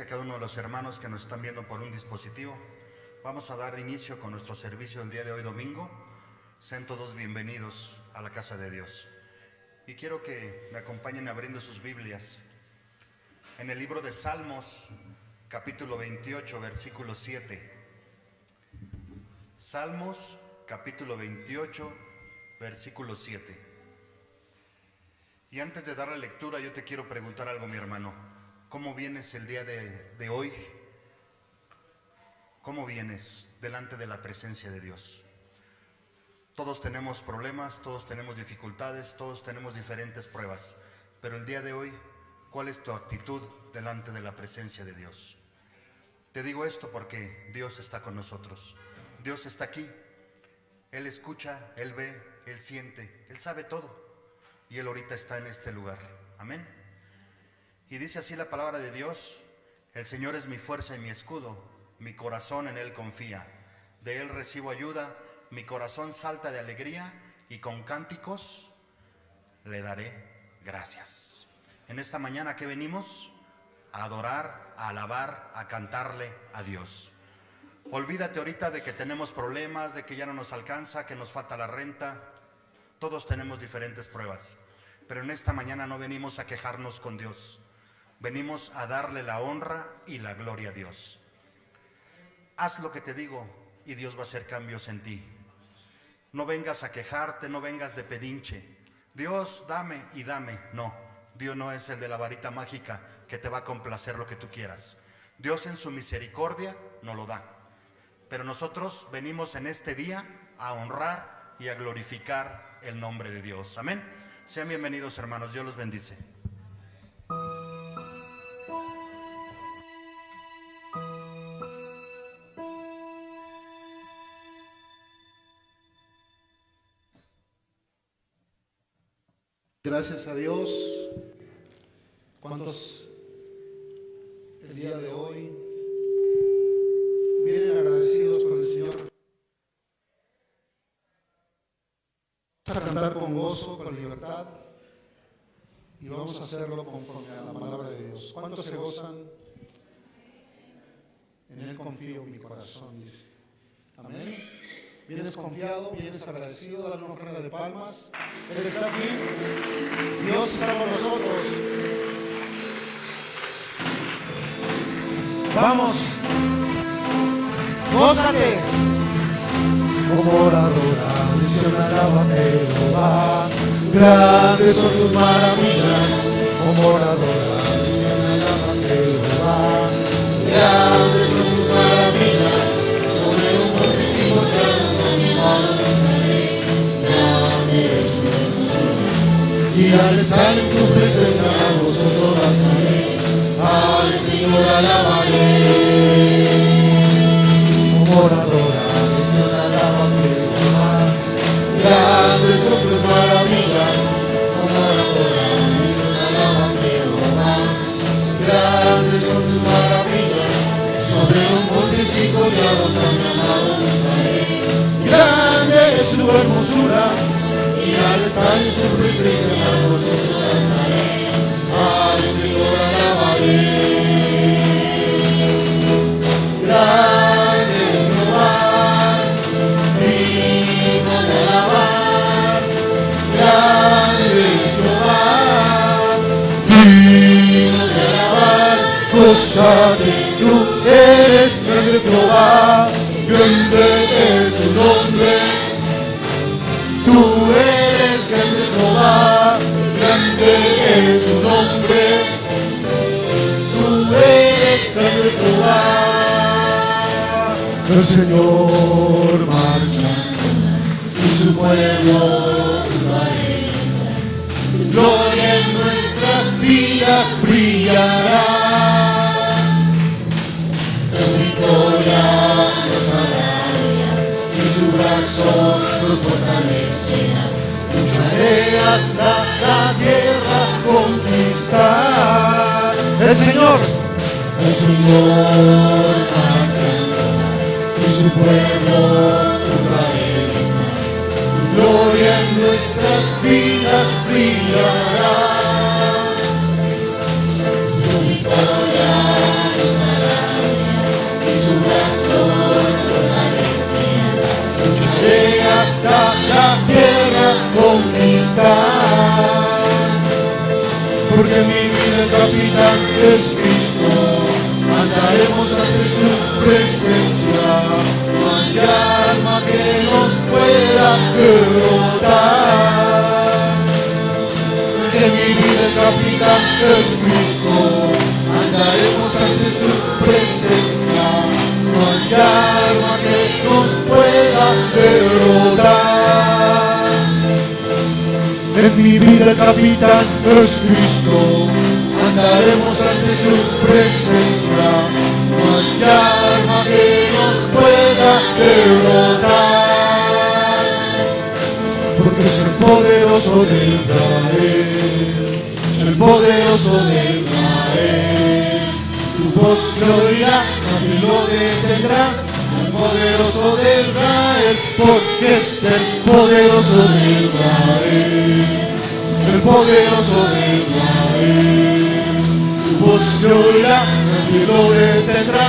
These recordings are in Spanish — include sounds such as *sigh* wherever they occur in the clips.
A cada uno de los hermanos que nos están viendo por un dispositivo. Vamos a dar inicio con nuestro servicio el día de hoy domingo. Sean todos bienvenidos a la casa de Dios. Y quiero que me acompañen abriendo sus Biblias. En el libro de Salmos, capítulo 28, versículo 7. Salmos, capítulo 28, versículo 7. Y antes de dar la lectura, yo te quiero preguntar algo, mi hermano. ¿Cómo vienes el día de, hoy? ¿Cómo vienes delante de la presencia de Dios? Todos tenemos problemas, todos tenemos dificultades, todos tenemos diferentes pruebas, pero el día de hoy, ¿cuál es tu actitud delante de la presencia de Dios? Te digo esto porque Dios está con nosotros. Dios está aquí. Él escucha, Él ve, Él siente, Él sabe todo. Y Él ahorita está en este lugar. Amén. Y dice así la palabra de Dios, el Señor es mi fuerza y mi escudo, mi corazón en Él confía, de Él recibo ayuda, mi corazón salta de alegría y con cánticos le daré gracias. En esta mañana que venimos a adorar, a alabar, a cantarle a Dios. Olvídate ahorita de que tenemos problemas, de que ya no nos alcanza, que nos falta la renta. Todos tenemos diferentes pruebas. Pero en esta mañana no venimos a quejarnos con Dios. Venimos a darle la honra y la gloria a Dios. Haz lo que te digo y Dios va a hacer cambios en ti. No vengas a quejarte, no vengas de pedinche. Dios, dame y dame. No, Dios no es el de la varita mágica que te va a complacer lo que tú quieras. Dios en su misericordia no lo da. Pero nosotros venimos en este día a honrar y a glorificar el nombre de Dios. Amén. Sean bienvenidos hermanos, Dios los bendice. Gracias a Dios. ¿Cuántos el día de hoy vienen agradecidos con el Señor? Vamos a cantar con gozo, con libertad y vamos a hacerlo conforme a la palabra de Dios. ¿Cuántos se gozan En Él confío mi corazón, dice. Amén. Vienes confiado, vienes agradecido, dale una ofrenda de palmas. Él está aquí. Dios está con nosotros. Vamos. Gózate. Como oradora, misión alaba Jehová. Grandes son tus maravillas. Como oradora, misión alaba Jehová. Grandes son tus maravillas. Sobre un fortísimo te has animado. Y al estar en tu presencia, gozoso danzaré. Al Señor alabaré. Poderoso de Israel. Su voz se oirá, nadie lo detendrá.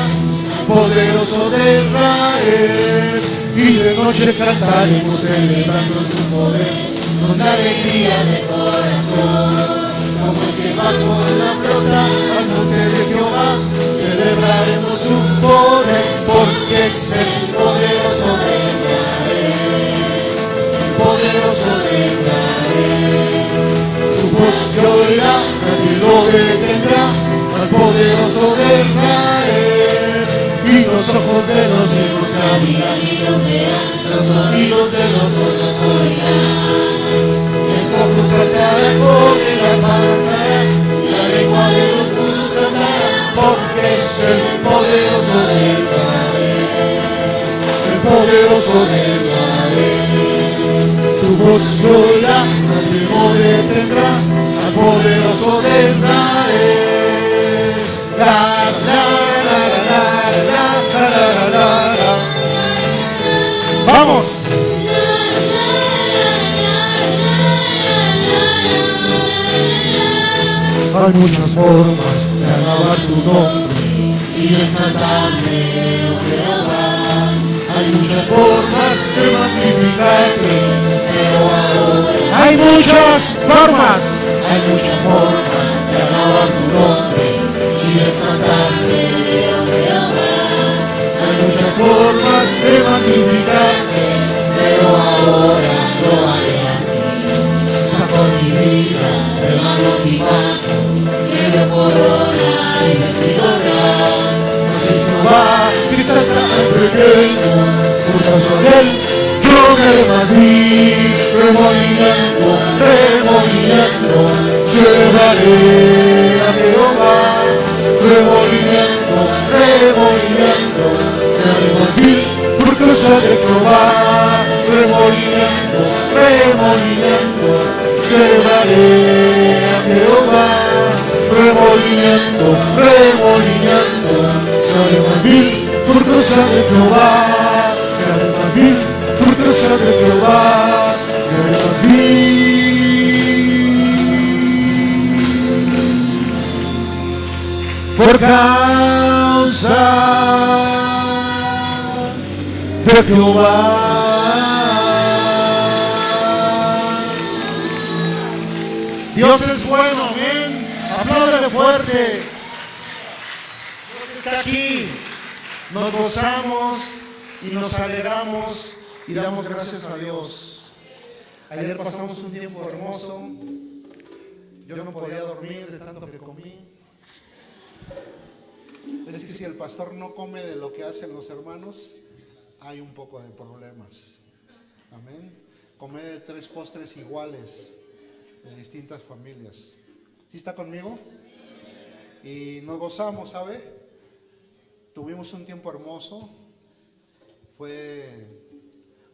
Poderoso de Israel, y de noche cantaremos celebrando su poder con alegría de corazón. Como el que va con la flota al monte de Jehová, celebraremos su poder porque es el poderoso de Israel, el poderoso de Israel. Se oirá, nadie lo detendrá, al poderoso de Israel. Y los ojos de los cielos se abrirán y los verán, los oídos de los sordos oirán. El cojo saltará con el alma danzará, y la lengua de los mudos cantará, porque es el poderoso de Israel, el poderoso de Israel. Tu voz se oirá, nadie lo detendrá, poderoso de Israel. La, la, la, Vamos. Hay muchas formas de alabar tu nombre y de exaltarte, oh Jehová. Hay muchas formas de magnificarte, pero oh ahora hay muchas formas hay muchas formas de alabar tu nombre y de exaltarte. Hay muchas formas de magnificarte, pero ahora lo haré así. Saco mi vida, regalo mi mano, me dio corona y vestido real. Así Jehová, y saca al pequeño, causa de yo me rebatí, remolinando, remolinando, celebraré a Jehová, remolinando, remolinando, me rebatí, por causa de remolinando, remolinando, celebraré a Jehová, remolinando, remolinando, me rebatí, por causa de de Jehová, me rebatí. Por causa de Jehová. Dios es bueno, amén. Apláudale fuerte. Dios está aquí. Nos gozamos y nos alegramos y damos gracias a Dios. Ayer pasamos un tiempo hermoso. Yo no podía dormir de tanto que comí. Es que si el pastor no come de lo que hacen los hermanos, hay un poco de problemas. Amén. Come de tres postres iguales de distintas familias. ¿Sí está conmigo? Y nos gozamos, ¿sabe? Tuvimos un tiempo hermoso. Fue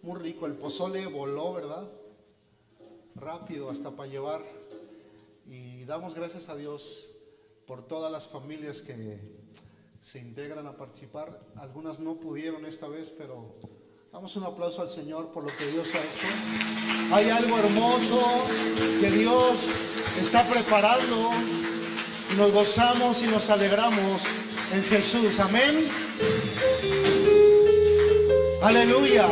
muy rico. El pozole voló, ¿verdad? Rápido hasta para llevar. Y damos gracias a Dios por todas las familias que se integran a participar. Algunas no pudieron esta vez, pero damos un aplauso al Señor por lo que Dios ha hecho. Hay algo hermoso que Dios está preparando y nos gozamos y nos alegramos en Jesús. Amén. Aleluya.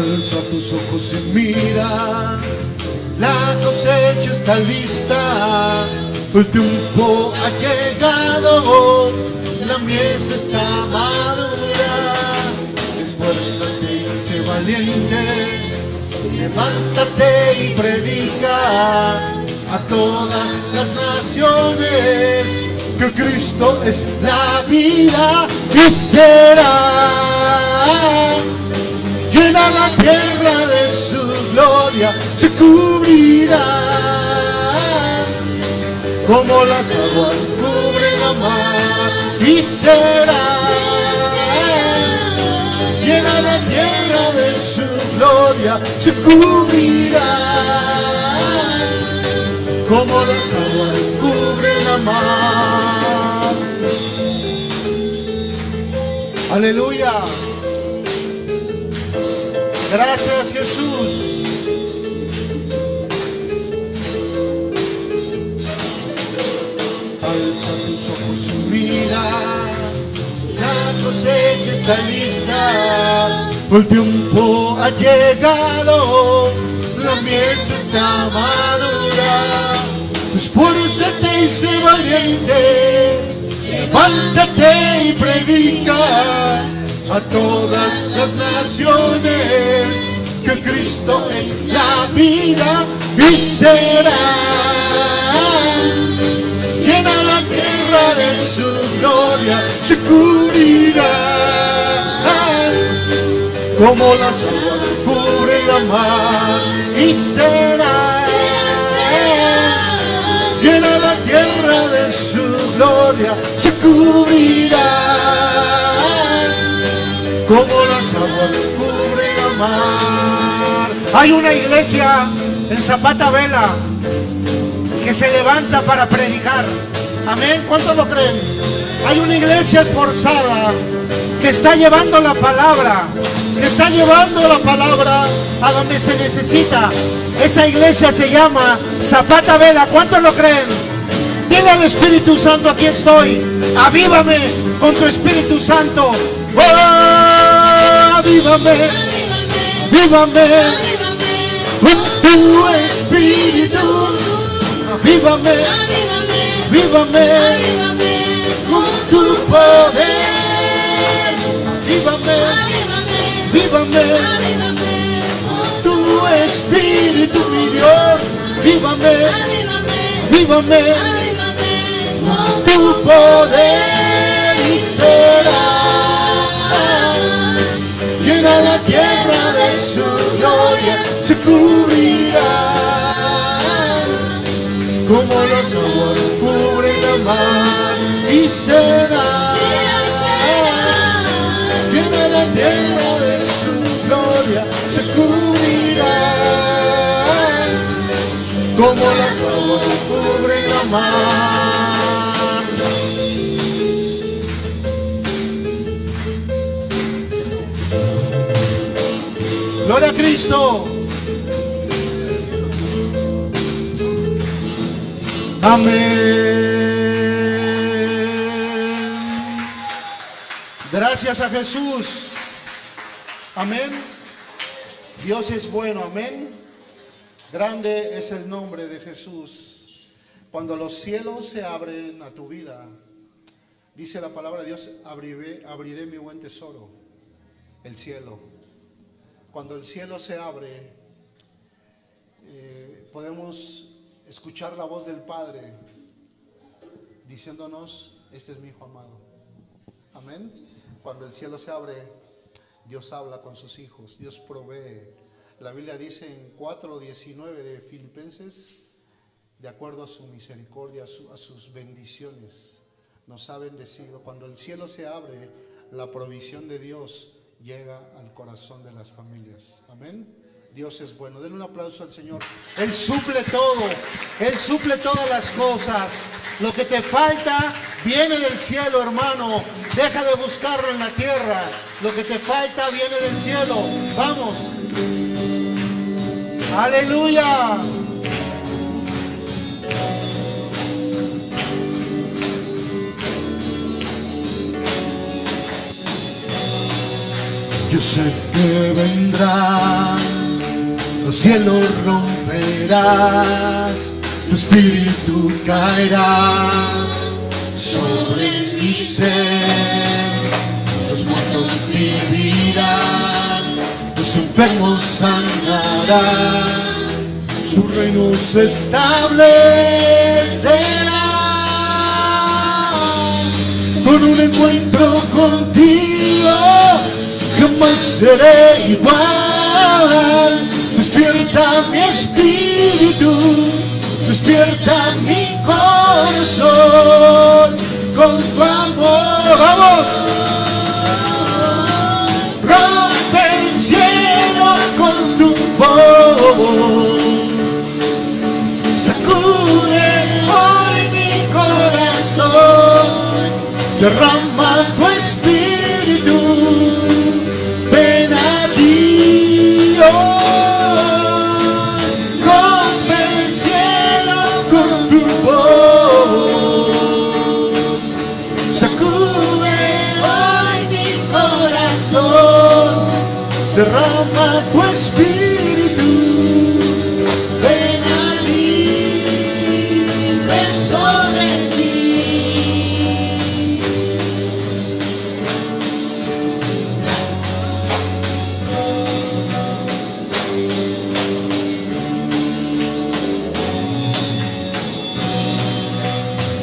Alza tus ojos y mira, la cosecha está lista, el tiempo ha llegado, la mies está madura. Esfuérzate, sé valiente, levántate y predica a todas las naciones que Cristo es la vida y será llena la tierra de su gloria, se cubrirá como las aguas cubren la mar y será llena la tierra de su gloria, se cubrirá como las aguas cubren la mar. Aleluya. Gracias Jesús. Alza tus ojos y mira, la cosecha está lista, el tiempo ha llegado, la mies está madura. Esfuérzate y sé valiente, levántate y predica a todas las naciones que Cristo es la vida y será. Llena la tierra de su gloria se cubrirá como las aguas cubren la mar y será. Llena la tierra de su gloria se cubrirá como las aguas cubren la mar. Hay una iglesia en Zapata Vela que que se levanta para predicar. Amén. ¿Cuántos lo creen? Hay una iglesia esforzada que está llevando la palabra, que está llevando la palabra a donde se necesita. Esa iglesia se llama Zapata Vela. ¿Cuántos lo creen? Dile al Espíritu Santo, aquí estoy. Avívame con tu Espíritu Santo. Oh, avívame, avívame con tu Espíritu. Avívame, avívame con tu poder. Avívame, avívame tu Espíritu, mi Dios. Vívame, vívame tu poder y será llena la tierra de su gloria, se cubrirá como los aguas cubren la mar y será llena la tierra de su gloria, se cubrirá como las aguas cubren la mar. A Cristo. Amén. Gracias a Jesús. Amén. Dios es bueno. Amén. Grande es el nombre de Jesús. Cuando los cielos se abren a tu vida, dice la palabra de Dios, abriré, abriré mi buen tesoro, el cielo. Cuando el cielo se abre, eh, podemos escuchar la voz del Padre diciéndonos, este es mi Hijo amado. Amén. Cuando el cielo se abre, Dios habla con sus hijos, Dios provee. La Biblia dice en 4.19 de Filipenses, de acuerdo a su misericordia, a, su- a sus bendiciones, nos ha bendecido. Cuando el cielo se abre, la provisión de Dios llega al corazón de las familias. Amén. Dios es bueno. Denle un aplauso al Señor. Él suple todo. Él suple todas las cosas. Lo que te falta viene del cielo, hermano. Deja de buscarlo en la tierra. Lo que te falta viene del cielo. Vamos. Aleluya. Sé que vendrán, los cielos romperás, tu espíritu caerá sobre mi ser, los muertos vivirán, los enfermos sanarán, su reino se establecerá. Con un encuentro contigo jamás seré igual. Despierta mi espíritu despierta mi corazón con tu amor. Vamos. Rompe el cielo con tu voz sacude hoy mi corazón, derrama derrama tu espíritu. Ven a mí, ven sobre ti.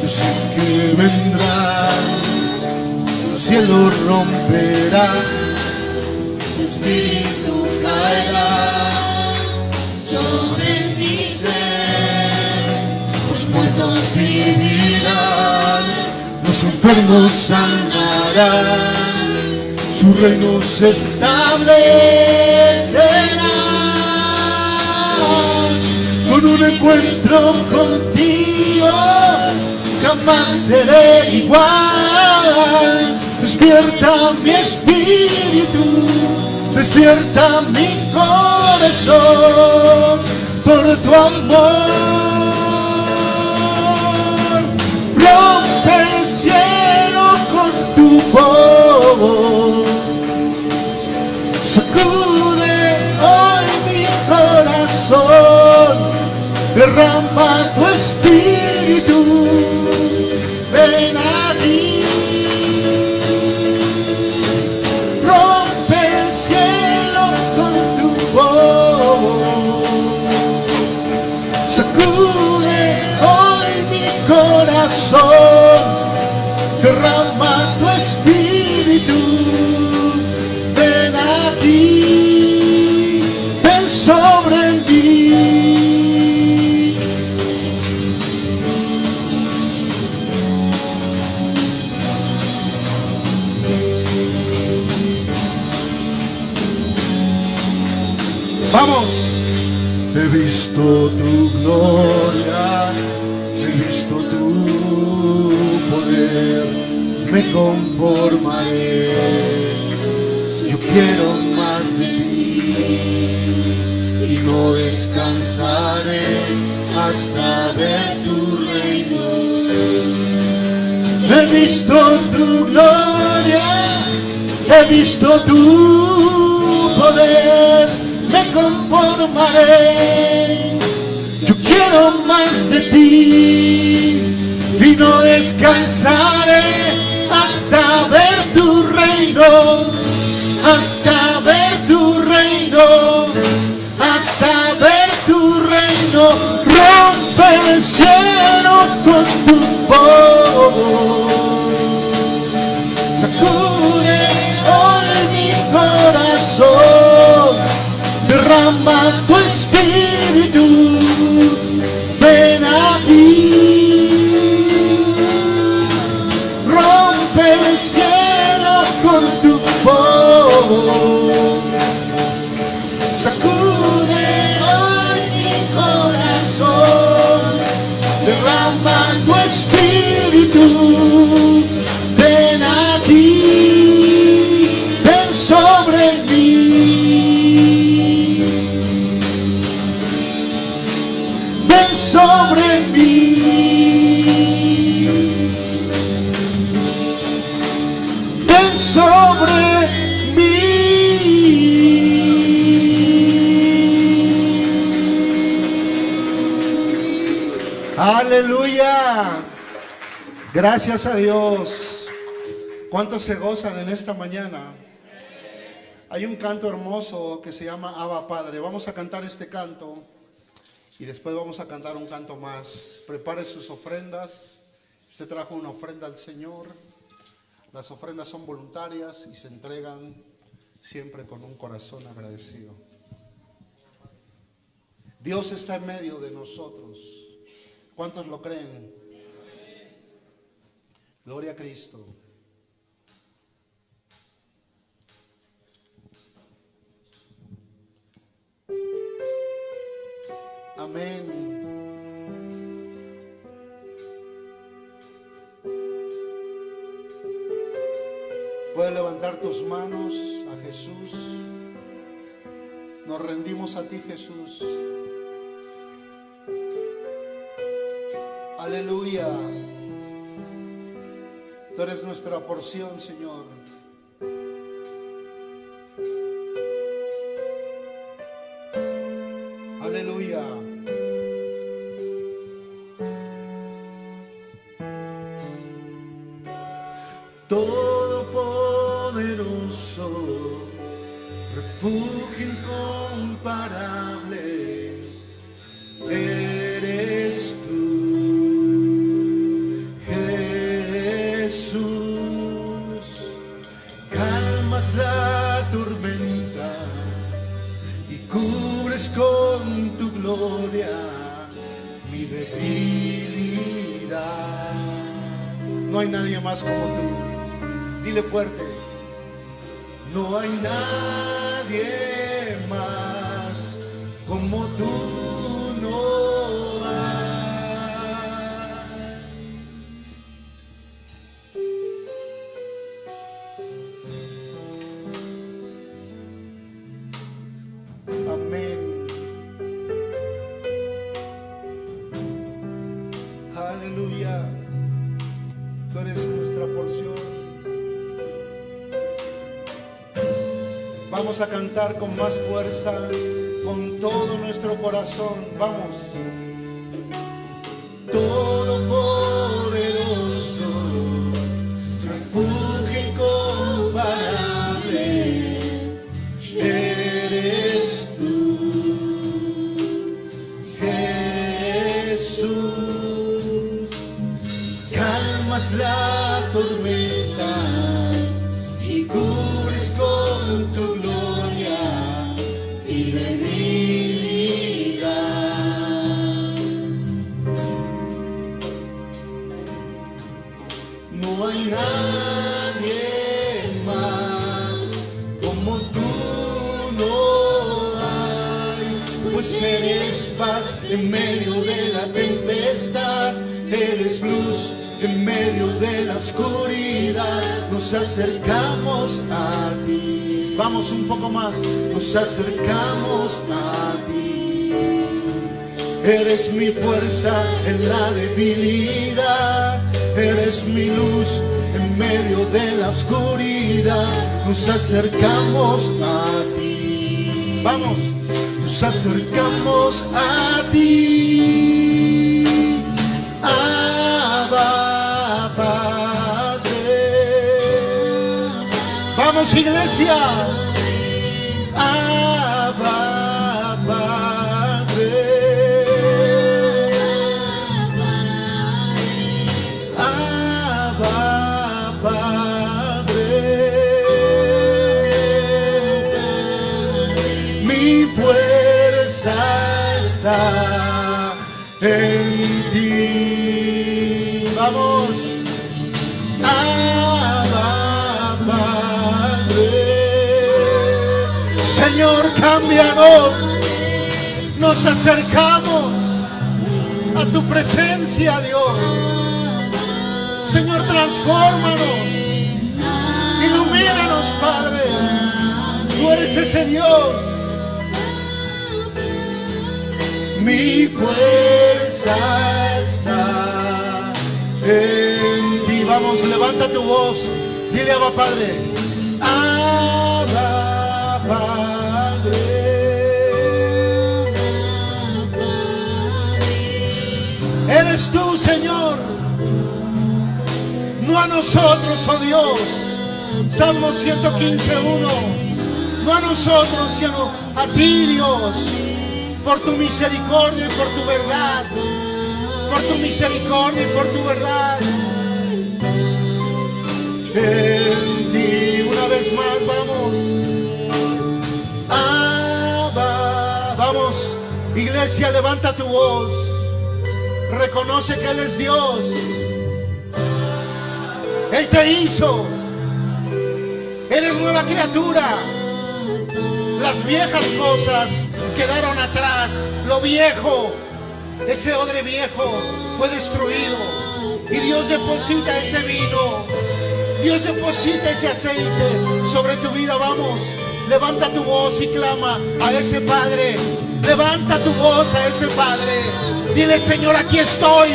Yo sé que vendrá, los cielos romperán, los enfermos sanarán, su reino se establecerá. Con un encuentro contigo, jamás seré igual. Despierta mi espíritu, despierta mi corazón por tu amor. Rompe Sacude hoy mi corazón. Derrama Vamos. He visto tu gloria, he visto tu poder, me conformaré. Yo quiero más de ti y no descansaré hasta ver tu reino. He visto tu gloria, he visto tu poder, me conformaré. Yo quiero más de ti y no descansaré hasta ver tu reino, hasta ver tu reino, hasta ver tu reino. Rompe el cielo con tu voz. Derrama tu espíritu, ven aquí, rompe el cielo con tu voz, sacude hoy mi corazón, derrama tu espíritu, Aleluya. Gracias a Dios. ¿Cuántos se gozan en esta mañana? Hay un canto hermoso que se llama Abba Padre. Vamos a cantar este canto y después vamos a cantar un canto más. Prepare sus ofrendas. Usted trajo una ofrenda al Señor. Las ofrendas son voluntarias y se entregan siempre con un corazón agradecido. Dios está en medio de nosotros. ¿Cuántos lo creen? Gloria a Cristo. Amén. Puedes levantar tus manos a Jesús. Nos rendimos a ti, Jesús. Aleluya. Tú eres nuestra porción, Señor. Aleluya. A cantar con más fuerza, con todo nuestro corazón. Vamos. Todopoderoso, refugio incomparable, eres tú, Jesús. Calmas la tormenta y cubres con tu eres paz en medio de la tempestad, eres luz en medio de la oscuridad, nos acercamos a ti. Vamos un poco más. Nos acercamos a ti. Eres mi fuerza en la debilidad. Eres mi luz en medio de la oscuridad. Nos acercamos a ti. Vamos. Nos acercamos a ti. Abba, Padre. Vamos iglesia. Señor, cámbianos. Nos acercamos a tu presencia, Dios. Señor, transfórmanos. Ilumínanos, Padre. Tú eres ese Dios. Mi fuerza está en ti. Vamos, levanta tu voz. Dile a Padre. Eres tú, Señor. No a nosotros, oh Dios. Salmo 115, 1. No a nosotros, sino a ti, Dios. Por tu misericordia y por tu verdad. Por tu misericordia y por tu verdad. En ti, una vez más, vamos. Vamos, iglesia, levanta tu voz. Reconoce que Él es Dios. Él te hizo. Eres nueva criatura. Las viejas cosas quedaron atrás. Lo viejo, ese odre viejo fue destruido. Y Dios deposita ese vino. Dios deposita ese aceite sobre tu vida. Vamos, levanta tu voz y clama a ese Padre. Levanta tu voz a ese Padre. Dile, Señor, aquí estoy.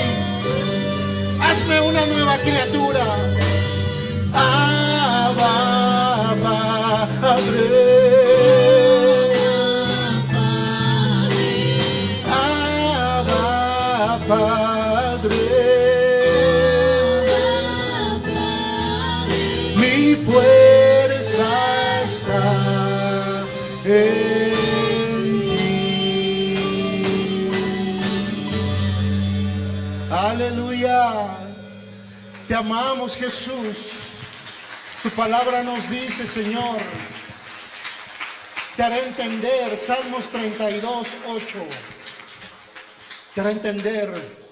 Hazme una nueva criatura. Abba. Amamos, Jesús. Tu palabra nos dice, Señor, te hará entender, Salmos 32, 8. Te hará entender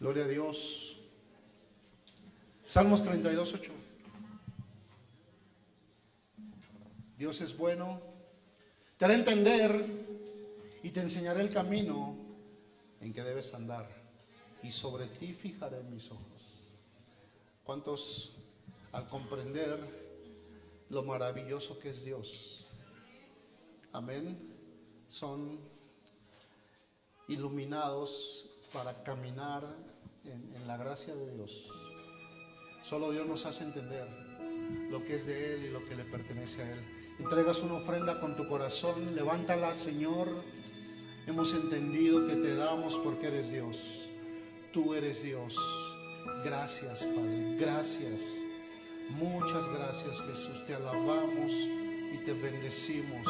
Gloria a Dios. Salmos 32, 8. Dios es bueno. Te hará entender y te enseñaré el camino en que debes andar. Y sobre ti fijaré mis ojos. ¿Cuántos al comprender lo maravilloso que es Dios? Amén. son iluminados para caminar en, en la gracia de Dios. Solo Dios nos hace entender lo que es de Él y lo que le pertenece a Él. Entregas una ofrenda con tu corazón, levántala, Señor. Hemos entendido que te damos porque eres Dios. Tú eres Dios. Gracias, Padre. Gracias. Muchas gracias, Jesús. Te alabamos y te bendecimos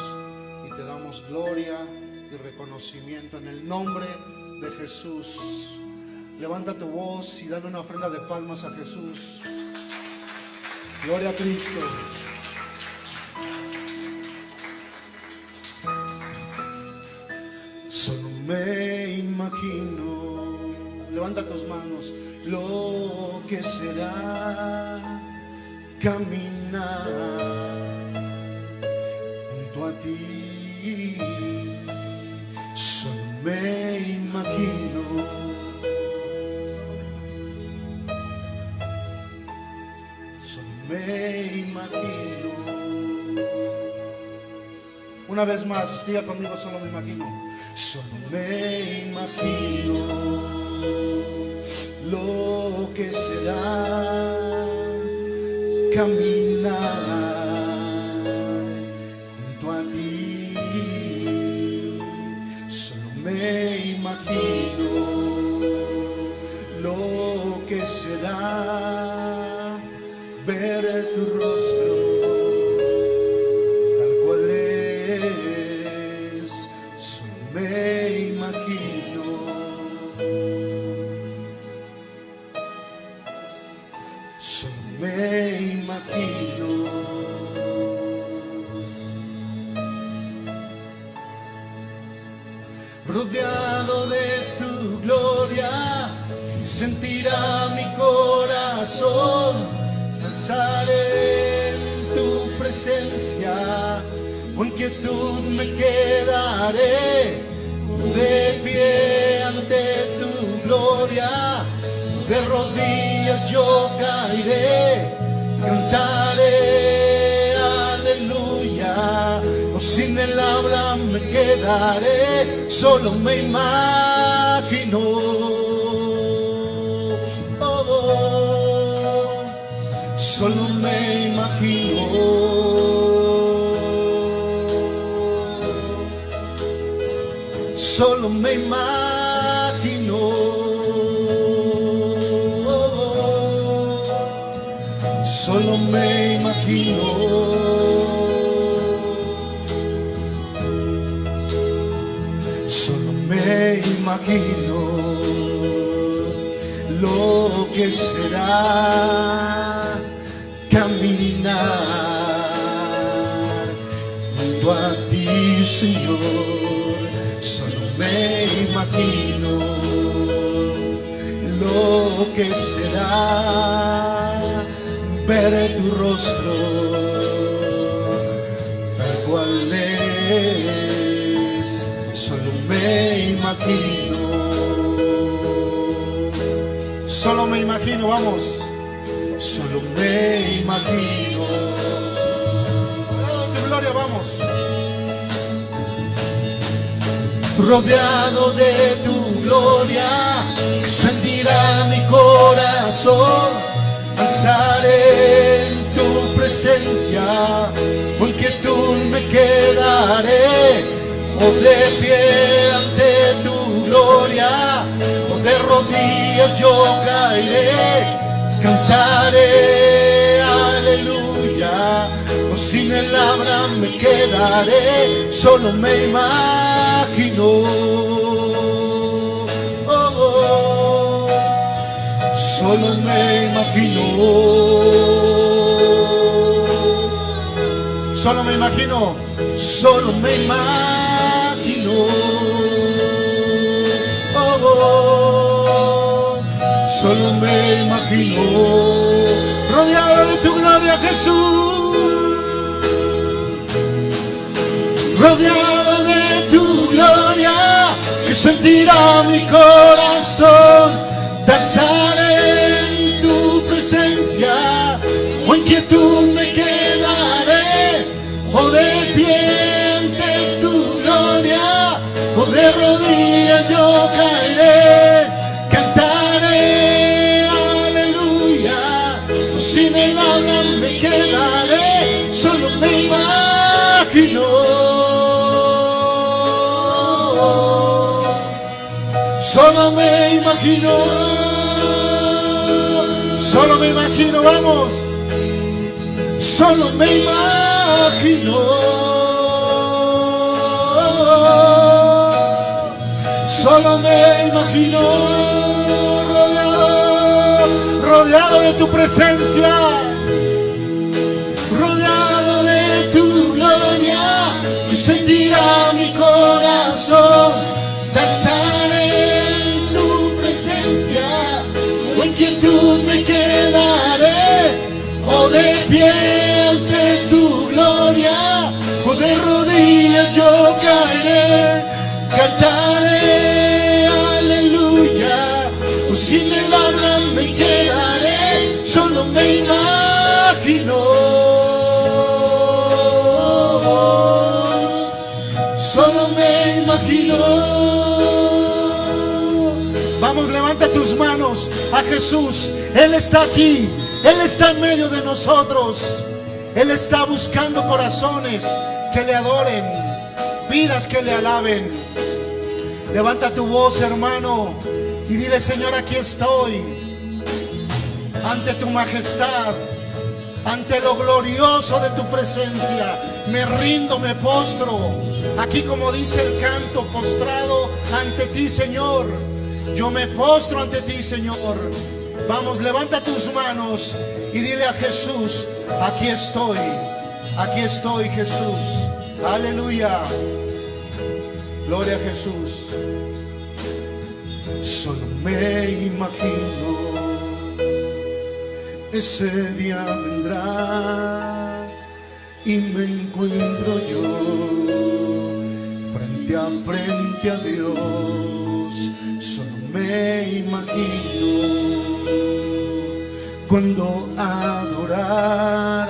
y te damos gloria y reconocimiento en el nombre de Jesús. Levanta tu voz y dale una ofrenda de palmas a Jesús. Gloria a Cristo. Me imagino, levanta tus manos, lo que será caminar junto a ti. Solo me imagino. Solo me imagino. Una vez más, diga conmigo, solo me imagino. Solo me imagino lo que será caminar de pie ante tu gloria. De rodillas yo caeré, cantaré aleluya. O sin el habla me quedaré, solo me imagino. Solo me imagino. Solo me imagino. Solo me imagino lo que será caminar junto a ti, Señor. Que será ver tu rostro tal cual es. Solo me imagino. Solo me imagino, vamos. Solo me imagino. Oh, tu gloria, vamos. Rodeado de tu gloria, sentirá mi corazón. Alzaré en tu presencia, con quietud me quedaré. O de pie ante tu gloria, o de rodillas yo caeré, cantaré aleluya, o sin el habla me quedaré, solo me imagino. Solo me imagino. Solo me imagino, solo me imagino. Oh, oh, solo me imagino. Rodeado de tu gloria, Jesús. Rodeado de tu gloria, que sentirá mi corazón. Danzaré presencia, o en me quedaré, o de pie ante tu gloria, o de rodillas yo caeré. Vamos. Solo me imagino, solo me imagino rodeado, rodeado de tu presencia, rodeado de tu gloria. Y sentirá mi corazón manos a Jesús. Él está aquí, Él está en medio de nosotros. Él está buscando corazones que le adoren, vidas que le alaben. Levanta tu voz, hermano, y dile, Señor, aquí estoy, ante tu majestad ante lo glorioso de tu presencia. Me rindo, me postro. Aquí como dice el canto, postrado ante ti, Señor. Yo me postro ante ti, Señor. Vamos, levanta tus manos y dile a Jesús, aquí estoy, aquí estoy, Jesús. Aleluya. Gloria a Jesús. Solo me imagino ese día vendrá y me encuentro yo frente a frente a Dios. Me imagino cuando adorar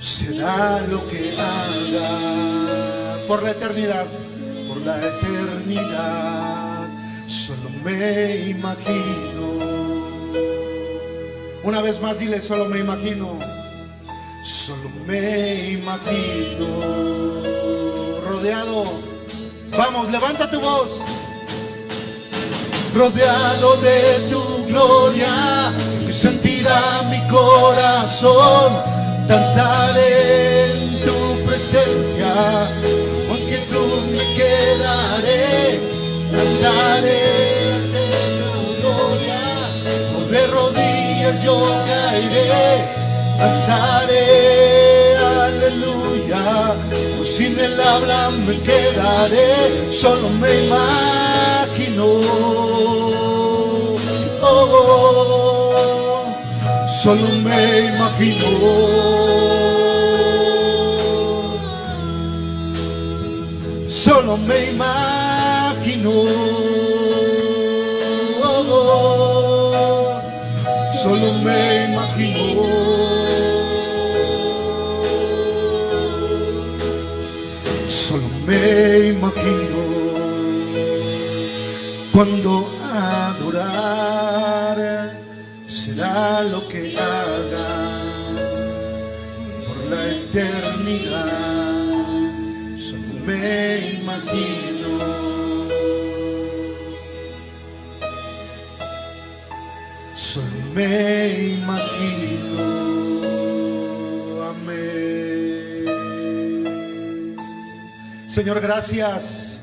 será lo que haga por la eternidad, por la eternidad. Solo me imagino. Una vez más dile, solo me imagino, solo me imagino, rodeado. Vamos, levanta tu voz. Rodeado de tu gloria, y sentirá mi corazón, danzaré en tu presencia, aunque tú me quedaré, danzaré de tu gloria, o de rodillas yo caeré, danzaré, aleluya, o sin el habla me quedaré, solo me imagino, oh, solo me imagino. Solo me imagino, solo me imagino. Solo me imagino cuando adorar será lo que haga por la eternidad. Solo me imagino. Solo me imagino. Amén. Señor, gracias.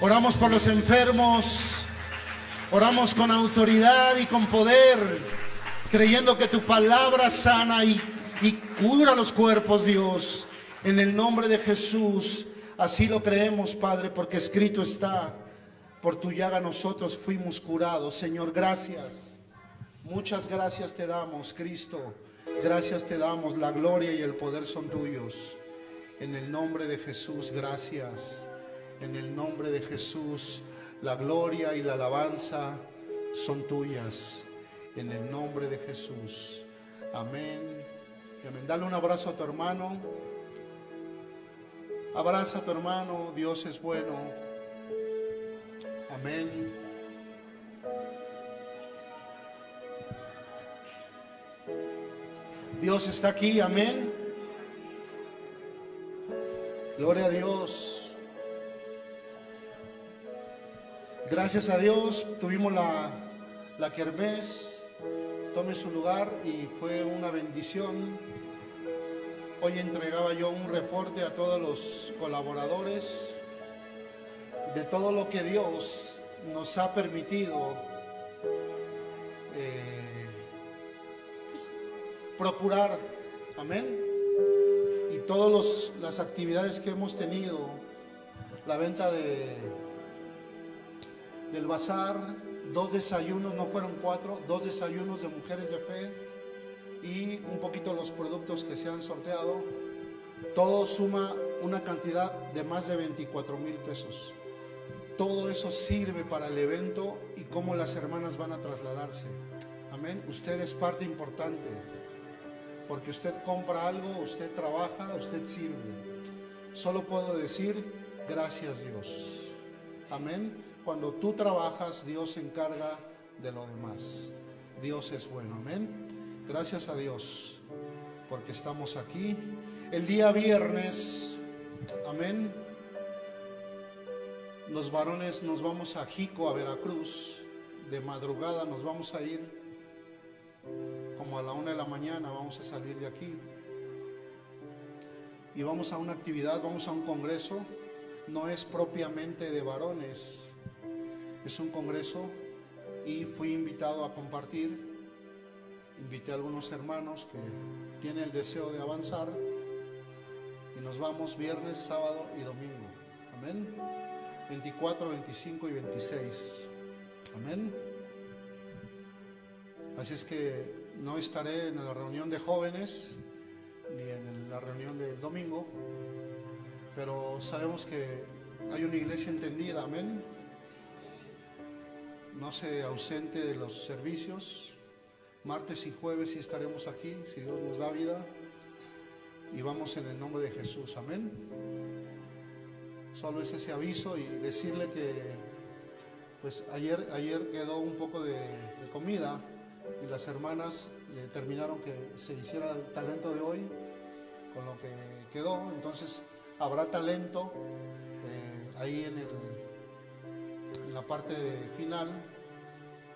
Oramos por los enfermos. Oramos con autoridad y con poder, creyendo que tu palabra sana y, y cura los cuerpos, Dios. En el nombre de Jesús, así lo creemos, Padre, porque escrito está, por tu llaga nosotros fuimos curados. Señor, gracias. Muchas gracias te damos, Cristo. Gracias te damos. La gloria y el poder son tuyos. En el nombre de Jesús, gracias. En el nombre de Jesús, la gloria y la alabanza son tuyas. En el nombre de Jesús. Amén. Amén. Dale un abrazo a tu hermano. Abraza a tu hermano. Dios es bueno. Amén. Dios está aquí, amén. Gloria a Dios. Gracias a Dios tuvimos la, la kermés, tome su lugar y fue una bendición. Hoy entregaba yo un reporte a todos los colaboradores de todo lo que Dios nos ha permitido eh, pues, procurar. Amén. Y todas las actividades que hemos tenido, la venta de, del bazar, dos desayunos, no fueron cuatro, dos desayunos de mujeres de fe y un poquito los productos que se han sorteado. Todo suma una cantidad de más de 24 mil pesos. Todo eso sirve para el evento y cómo las hermanas van a trasladarse. Amén. Usted es parte importante. Porque usted compra algo, usted trabaja, usted sirve. Solo puedo decir, gracias Dios. Amén. Cuando tú trabajas, Dios se encarga de lo demás. Dios es bueno. Amén. Gracias a Dios porque estamos aquí. El día viernes, amén los varones nos vamos a Jico, a Veracruz, de madrugada nos vamos a ir, como a la una de la mañana vamos a salir de aquí. Y vamos a una actividad, vamos a un congreso, no es propiamente de varones, es un congreso y fui invitado a compartir. Invité a algunos hermanos que tienen el deseo de avanzar y nos vamos viernes, sábado y domingo. Amén. 24, 25 y 26. Amén. Así es que no estaré en la reunión de jóvenes ni en la reunión del domingo, pero sabemos que hay una iglesia entendida, amén. No se ausente de los servicios. Martes y jueves estaremos aquí, si Dios nos da vida. Y vamos en el nombre de Jesús, amén. Solo es ese aviso y decirle que pues ayer, ayer quedó un poco de, comida y las hermanas determinaron que se hiciera el talento de hoy con lo que quedó. Entonces habrá talento eh, ahí en, el, en la parte final,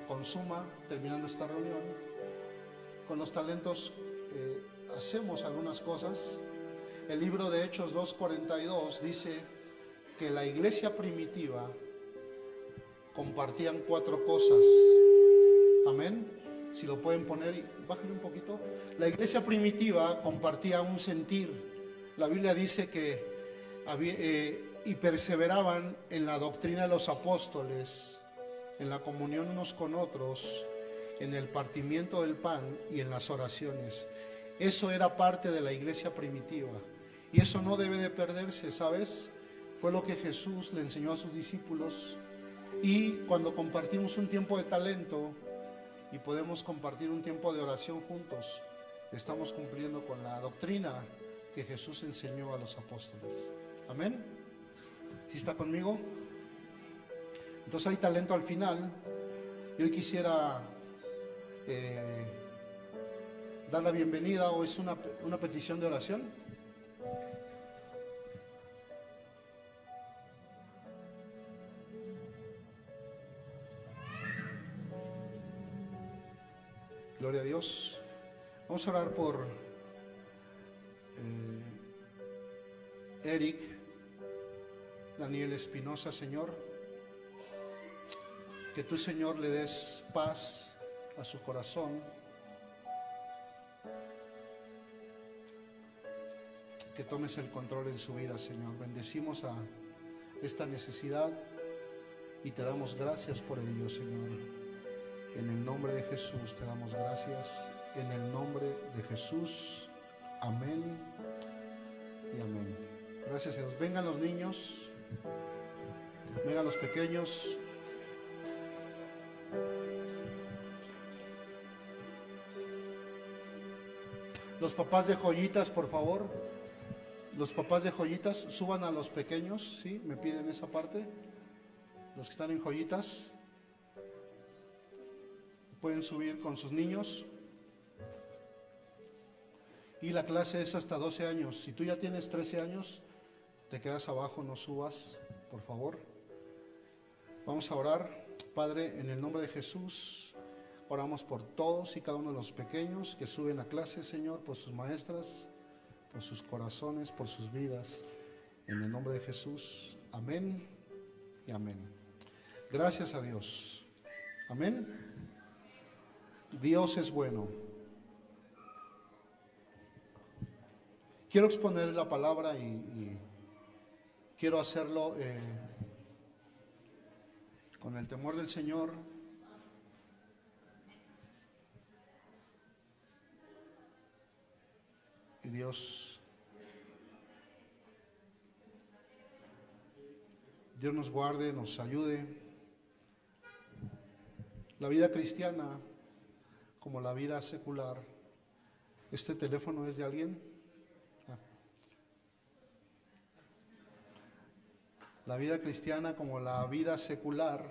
consuma, terminando esta reunión. Con los talentos eh, hacemos algunas cosas. El libro de Hechos 2.42 dice, que la iglesia primitiva compartían cuatro cosas. Amén. Si lo pueden poner, bájale un poquito. La iglesia primitiva compartía un sentir. La Biblia dice que había, eh, y perseveraban en la doctrina de los apóstoles, en la comunión unos con otros, en el partimiento del pan y en las oraciones. Eso era parte de la iglesia primitiva. Y eso no debe de perderse, ¿sabes? Fue lo que Jesús le enseñó a sus discípulos. Y cuando compartimos un tiempo de talento y podemos compartir un tiempo de oración juntos, estamos cumpliendo con la doctrina que Jesús enseñó a los apóstoles. Amén. ¿Sí está conmigo? Entonces hay talento al final. Y hoy quisiera eh, dar la bienvenida o es una, una petición de oración. Gloria a Dios. Vamos a orar por eh, Eric, Daniel Espinosa, Señor. Que tú, Señor, le des paz a su corazón. Que tomes el control en su vida, Señor. Bendecimos a esta necesidad y te damos gracias por ello, Señor. En el nombre de Jesús te damos gracias. En el nombre de Jesús. Amén y amén. Gracias a Dios. Vengan los niños. Vengan los pequeños. Los papás de joyitas, por favor. Los papás de joyitas, suban a los pequeños, ¿sí? Me piden esa parte. los que están en joyitas, pueden subir con sus niños. Y la clase es hasta 12 años. Si tú ya tienes 13 años, te quedas abajo, no subas, por favor. Vamos a orar. Padre, en el nombre de Jesús, oramos por todos y cada uno de los pequeños que suben a clase, Señor, por sus maestras, por sus corazones, por sus vidas. En el nombre de Jesús. Amén y amén. Gracias a Dios. Amén. Dios es bueno. Quiero exponer la palabra y, quiero hacerlo eh, con el temor del Señor. Y Dios, Dios nos guarde, nos ayude. La vida cristiana como la vida secular. ¿Este teléfono es de alguien? La vida cristiana como la vida secular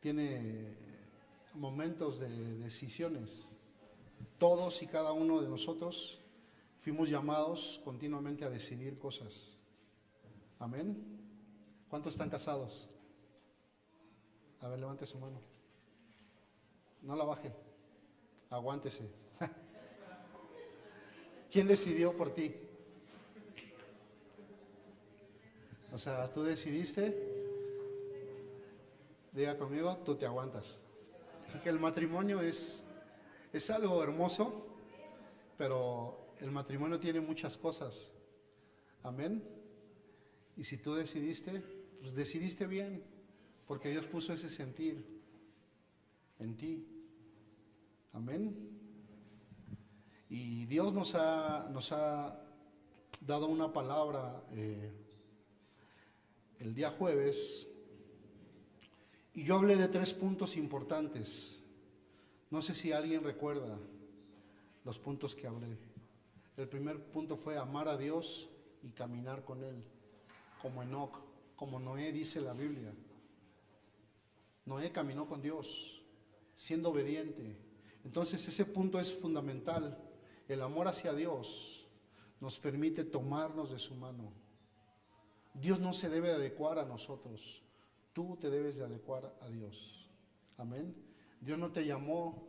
tiene momentos de decisiones. Todos y cada uno de nosotros fuimos llamados continuamente a decidir cosas. Amén. ¿Cuántos están casados? A ver, levante su mano. No la baje. Aguántese. *laughs* ¿Quién decidió por ti? O sea, tú decidiste, diga conmigo, tú te aguantas. que el matrimonio es, es algo hermoso, pero el matrimonio tiene muchas cosas. Amén. Y si tú decidiste, pues decidiste bien, porque Dios puso ese sentir en ti. Amén. Y Dios nos ha, nos ha dado una palabra eh, el día jueves y yo hablé de tres puntos importantes. No sé si alguien recuerda los puntos que hablé. El primer punto fue amar a Dios y caminar con Él, como Enoch, como Noé dice la Biblia. Noé caminó con Dios, siendo obediente, entonces ese punto es fundamental. El amor hacia Dios nos permite tomarnos de su mano. Dios no se debe adecuar a nosotros. Tú te debes de adecuar a Dios. Amén. Dios no te llamó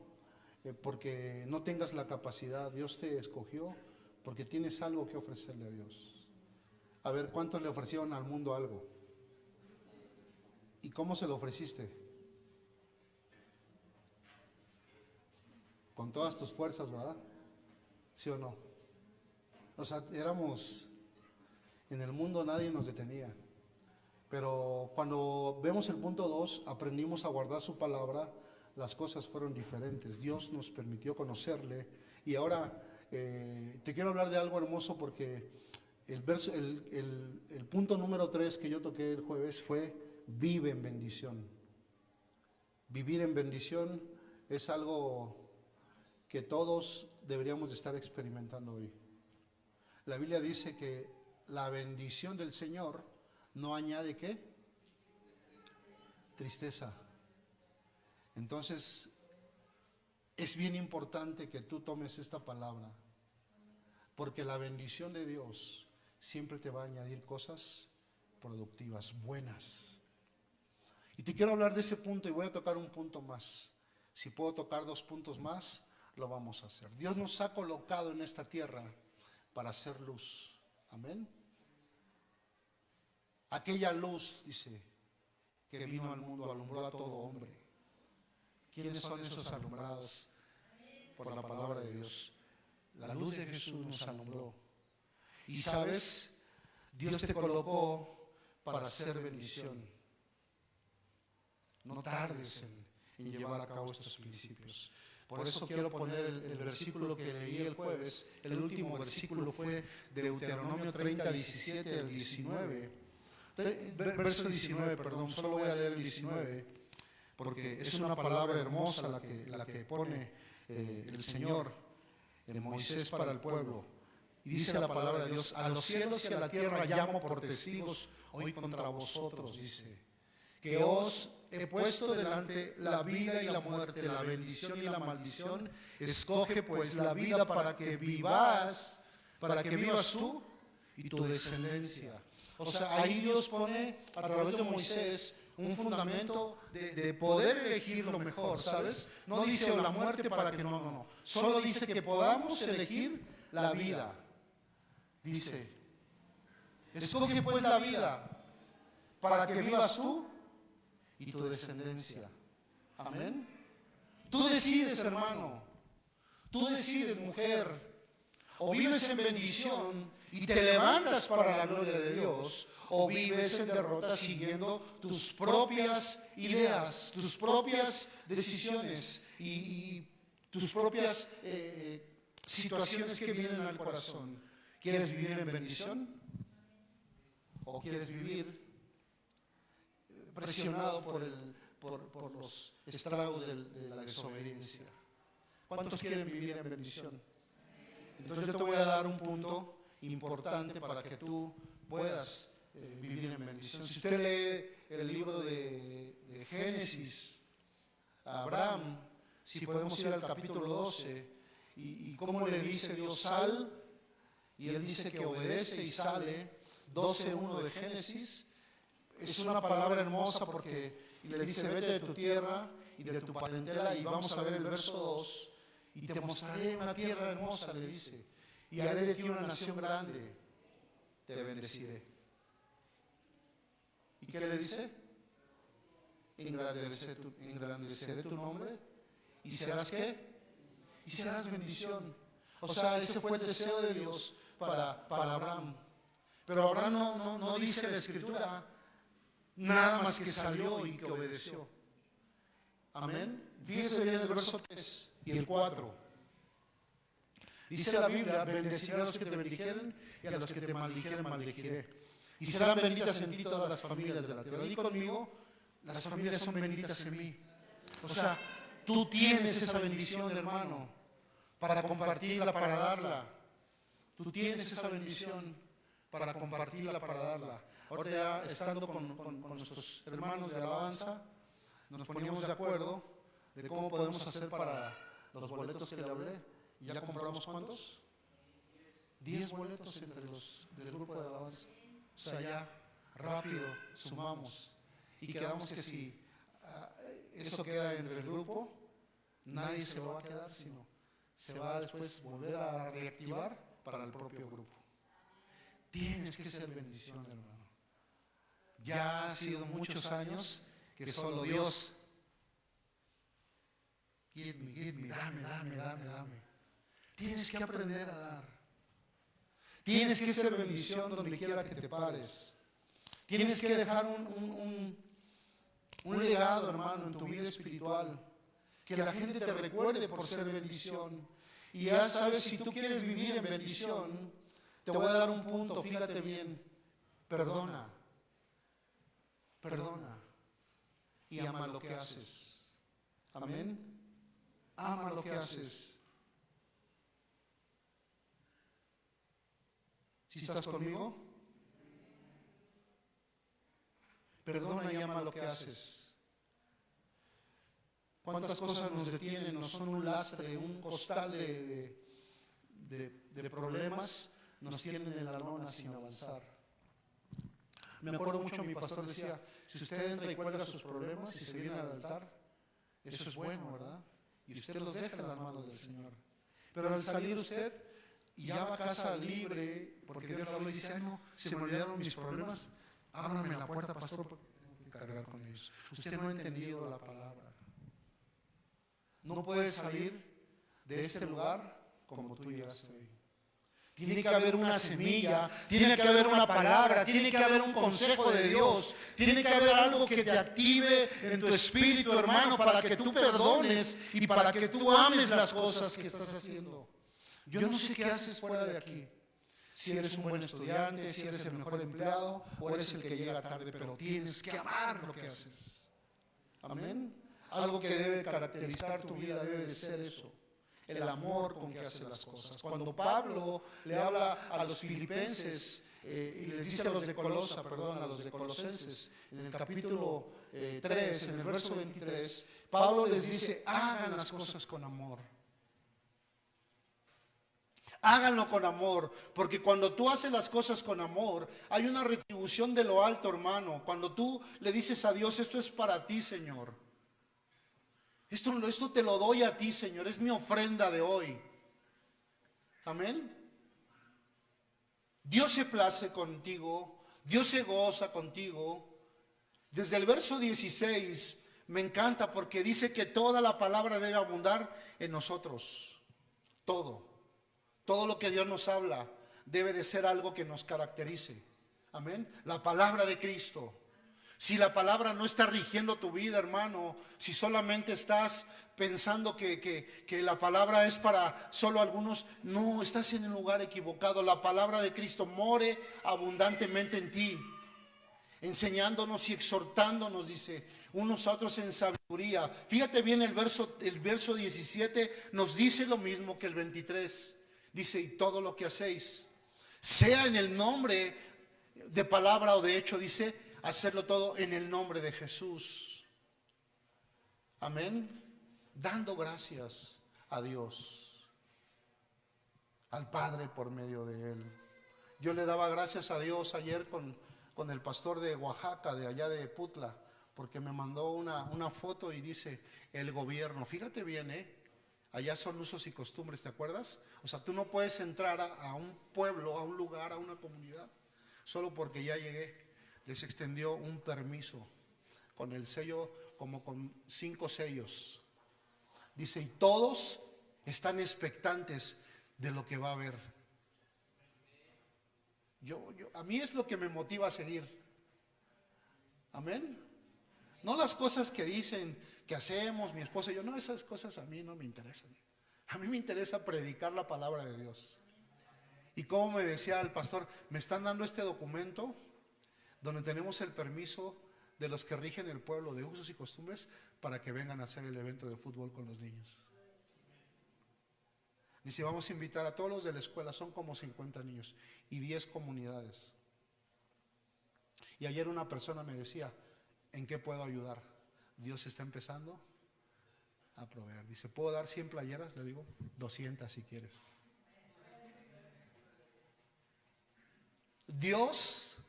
eh, porque no tengas la capacidad. Dios te escogió porque tienes algo que ofrecerle a Dios. A ver, ¿cuántos le ofrecieron al mundo algo? ¿Y cómo se lo ofreciste? con todas tus fuerzas, ¿verdad? ¿Sí o no? O sea, éramos, en el mundo nadie nos detenía. Pero cuando vemos el punto 2, aprendimos a guardar su palabra, las cosas fueron diferentes. Dios nos permitió conocerle. Y ahora eh, te quiero hablar de algo hermoso porque el, verso, el, punto número 3 que yo toqué el jueves fue vive en bendición. Vivir en bendición es algo que todos deberíamos de estar experimentando hoy. La Biblia dice que la bendición del Señor no añade qué? Tristeza. Entonces, es bien importante que tú tomes esta palabra, porque la bendición de Dios siempre te va a añadir cosas productivas, buenas. Y te quiero hablar de ese punto y voy a tocar un punto más. Si puedo tocar dos puntos más, lo vamos a hacer. Dios nos ha colocado en esta tierra para hacer luz. Amén. Aquella luz, dice, que vino al mundo, alumbró a todo hombre. ¿Quiénes son esos alumbrados? Por la palabra de Dios. La luz de Jesús nos alumbró. Y sabes, Dios te colocó para hacer bendición. No tardes en, llevar a cabo estos principios. Por eso quiero poner el, versículo que leí el jueves. El último versículo fue de Deuteronomio 30, 17 al 19. Verso 19, perdón, solo voy a leer el 19, porque es una palabra hermosa la que, la que pone eh, el Señor en Moisés para el pueblo. Y dice la palabra de Dios, a los cielos y a la tierra llamo por testigos hoy contra vosotros, dice que os he puesto delante la vida y la muerte, la bendición y la maldición. Escoge pues la vida para que vivas, para que vivas tú y tu descendencia. O sea, ahí Dios pone a través de Moisés un fundamento de, poder elegir lo mejor, ¿sabes? No dice la muerte para que no, no, no. Solo dice que podamos elegir la vida. Dice, escoge pues la vida para que vivas tú y tu descendencia. Amén. Tú decides, hermano. Tú decides, mujer. O vives en bendición y te levantas para la gloria de Dios, o vives en derrota siguiendo tus propias ideas, tus propias decisiones y, tus propias eh, situaciones que vienen al corazón. ¿Quieres vivir en bendición? ¿O quieres vivir presionado por, el, por, los estragos de, la desobediencia. ¿Cuántos quieren vivir en bendición? Entonces yo te voy a dar un punto importante para que tú puedas eh, vivir en bendición. Si usted lee el libro de, Génesis, Abraham, si podemos ir al capítulo 12, y, y cómo le dice Dios sal, y él dice que obedece y sale, 12.1 de Génesis, es una palabra hermosa porque le dice, vete de tu tierra y de tu parentela y vamos a ver el verso 2 y te mostraré una tierra hermosa, le dice, y haré de ti una nación grande, te bendeciré. ¿Y qué le dice? Engrandeceré tu, nombre y serás qué? Y serás bendición. O sea, ese fue el deseo de Dios para, para Abraham. Pero Abraham no, no, no dice la escritura nada más que salió y que obedeció. Amén. Fíjense bien el verso 3 y el 4. Dice la Biblia, bendeciré a los que te bendijeren y a los que te maldijeren, maldijiré. Y serán benditas en ti todas las familias de la tierra. Y conmigo, las familias son benditas en mí. O sea, tú tienes esa bendición, hermano, para compartirla, para darla. Tú tienes esa bendición para compartirla, para darla. Ahora ya estando con, nuestros hermanos de alabanza, nos poníamos de acuerdo de cómo podemos hacer para los boletos que le hablé. ¿Y ya compramos cuántos? Diez boletos entre los del grupo de alabanza. O sea, ya rápido sumamos y quedamos que si ah, eso queda entre el grupo, nadie se lo va a quedar, sino se va a después volver a reactivar para el propio grupo. Tienes que ser bendición, hermano. Ya ha sido muchos años que solo Dios, give me, give me, dame, dame, dame, dame. Tienes que aprender a dar. Tienes que ser bendición donde quiera que te pares. Tienes que dejar un, un, legado, hermano, en tu vida espiritual. Que la gente te recuerde por ser bendición. Y ya sabes, si tú quieres vivir en bendición, te voy a dar un punto, fíjate bien. Perdona perdona y ama lo que haces. Amén. Ama lo que haces. Si estás conmigo, perdona y ama lo que haces. ¿Cuántas cosas nos detienen? Nos son un lastre, un costal de, de problemas, nos tienen en la lona sin avanzar. Me acuerdo mucho, mi pastor decía, si usted entra y cuelga sus problemas y se viene al altar, eso es bueno, ¿verdad? Y usted los deja en las manos del Señor. Pero al salir usted y ya va a casa libre, porque Dios le dice, ay no, se me olvidaron mis problemas, ábrame la puerta, pastor, porque tengo que cargar con ellos. Usted no ha entendido la palabra. No puede salir de este lugar como tú llegaste hoy. Tiene que haber una semilla, tiene que haber una palabra, tiene que haber un consejo de Dios, tiene que haber algo que te active en tu espíritu, hermano, para que tú perdones y para que tú ames las cosas que estás haciendo. Yo no sé qué haces fuera de aquí. Si eres un buen estudiante, si eres el mejor empleado o eres el que llega tarde, pero tienes que amar lo que haces. Amén. Algo que debe caracterizar tu vida debe de ser eso el amor con que hace las cosas. Cuando Pablo le habla a los filipenses eh, y les dice a los de Colosa, perdón, a los de Colosenses, en el capítulo 3, en el verso 23, Pablo les dice, hagan las cosas con amor. Háganlo con amor, porque cuando tú haces las cosas con amor, hay una retribución de lo alto, hermano. Cuando tú le dices a Dios, esto es para ti, Señor. Esto, esto te lo doy a ti, Señor. Es mi ofrenda de hoy. Amén. Dios se place contigo. Dios se goza contigo. Desde el verso 16 me encanta porque dice que toda la palabra debe abundar en nosotros. Todo. Todo lo que Dios nos habla debe de ser algo que nos caracterice. Amén. La palabra de Cristo. Si la palabra no está rigiendo tu vida, hermano, si solamente estás pensando que, que, la palabra es para solo algunos, no, estás en el lugar equivocado. La palabra de Cristo more abundantemente en ti, enseñándonos y exhortándonos, dice, unos a otros en sabiduría. Fíjate bien, el verso, el verso 17 nos dice lo mismo que el 23. Dice, y todo lo que hacéis, sea en el nombre de palabra o de hecho, dice, hacerlo todo en el nombre de Jesús. Amén. Dando gracias a Dios, al Padre por medio de Él. Yo le daba gracias a Dios ayer con, con el pastor de Oaxaca, de allá de Putla, porque me mandó una, una foto y dice, el gobierno, fíjate bien, ¿eh? Allá son usos y costumbres, ¿te acuerdas? O sea, tú no puedes entrar a, un pueblo, a un lugar, a una comunidad, solo porque ya llegué. Les extendió un permiso con el sello, como con cinco sellos. Dice, y todos están expectantes de lo que va a haber. Yo, yo, a mí es lo que me motiva a seguir. Amén. No las cosas que dicen, que hacemos, mi esposa y yo, no, esas cosas a mí no me interesan. A mí me interesa predicar la palabra de Dios. Y como me decía el pastor, me están dando este documento donde tenemos el permiso de los que rigen el pueblo de usos y costumbres para que vengan a hacer el evento de fútbol con los niños. Dice, vamos a invitar a todos los de la escuela, son como 50 niños y 10 comunidades. Y ayer una persona me decía, ¿en qué puedo ayudar? Dios está empezando a proveer. Dice, ¿puedo dar 100 playeras? Le digo, 200 si quieres. Dios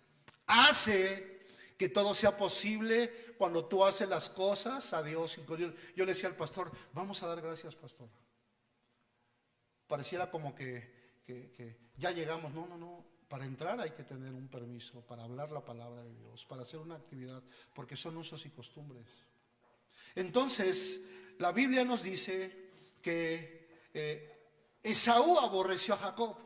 hace que todo sea posible cuando tú haces las cosas a Dios. Yo le decía al pastor, vamos a dar gracias, pastor. Pareciera como que, que ya llegamos. No, no, no. Para entrar hay que tener un permiso, para hablar la palabra de Dios, para hacer una actividad, porque son usos y costumbres. Entonces, la Biblia nos dice que eh, Esaú aborreció a Jacob.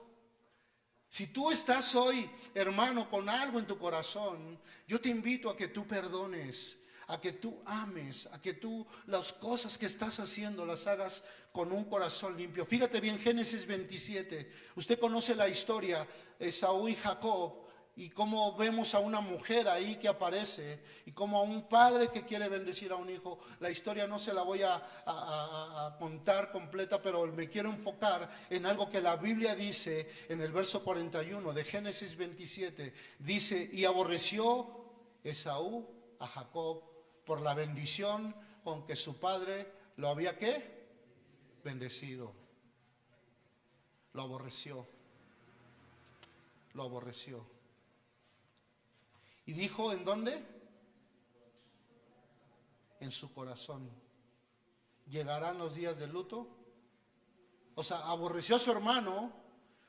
Si tú estás hoy, hermano, con algo en tu corazón, yo te invito a que tú perdones, a que tú ames, a que tú las cosas que estás haciendo las hagas con un corazón limpio. Fíjate bien, Génesis 27, usted conoce la historia, Esaú y Jacob, y cómo vemos a una mujer ahí que aparece y como a un padre que quiere bendecir a un hijo. La historia no se la voy a, contar completa, pero me quiero enfocar en algo que la Biblia dice en el verso 41 de Génesis 27. Dice, y aborreció Esaú a Jacob por la bendición con que su padre lo había qué? Bendecido. Lo aborreció. Lo aborreció. Y dijo, ¿en dónde? En su corazón. ¿Llegarán los días de luto? O sea, aborreció a su hermano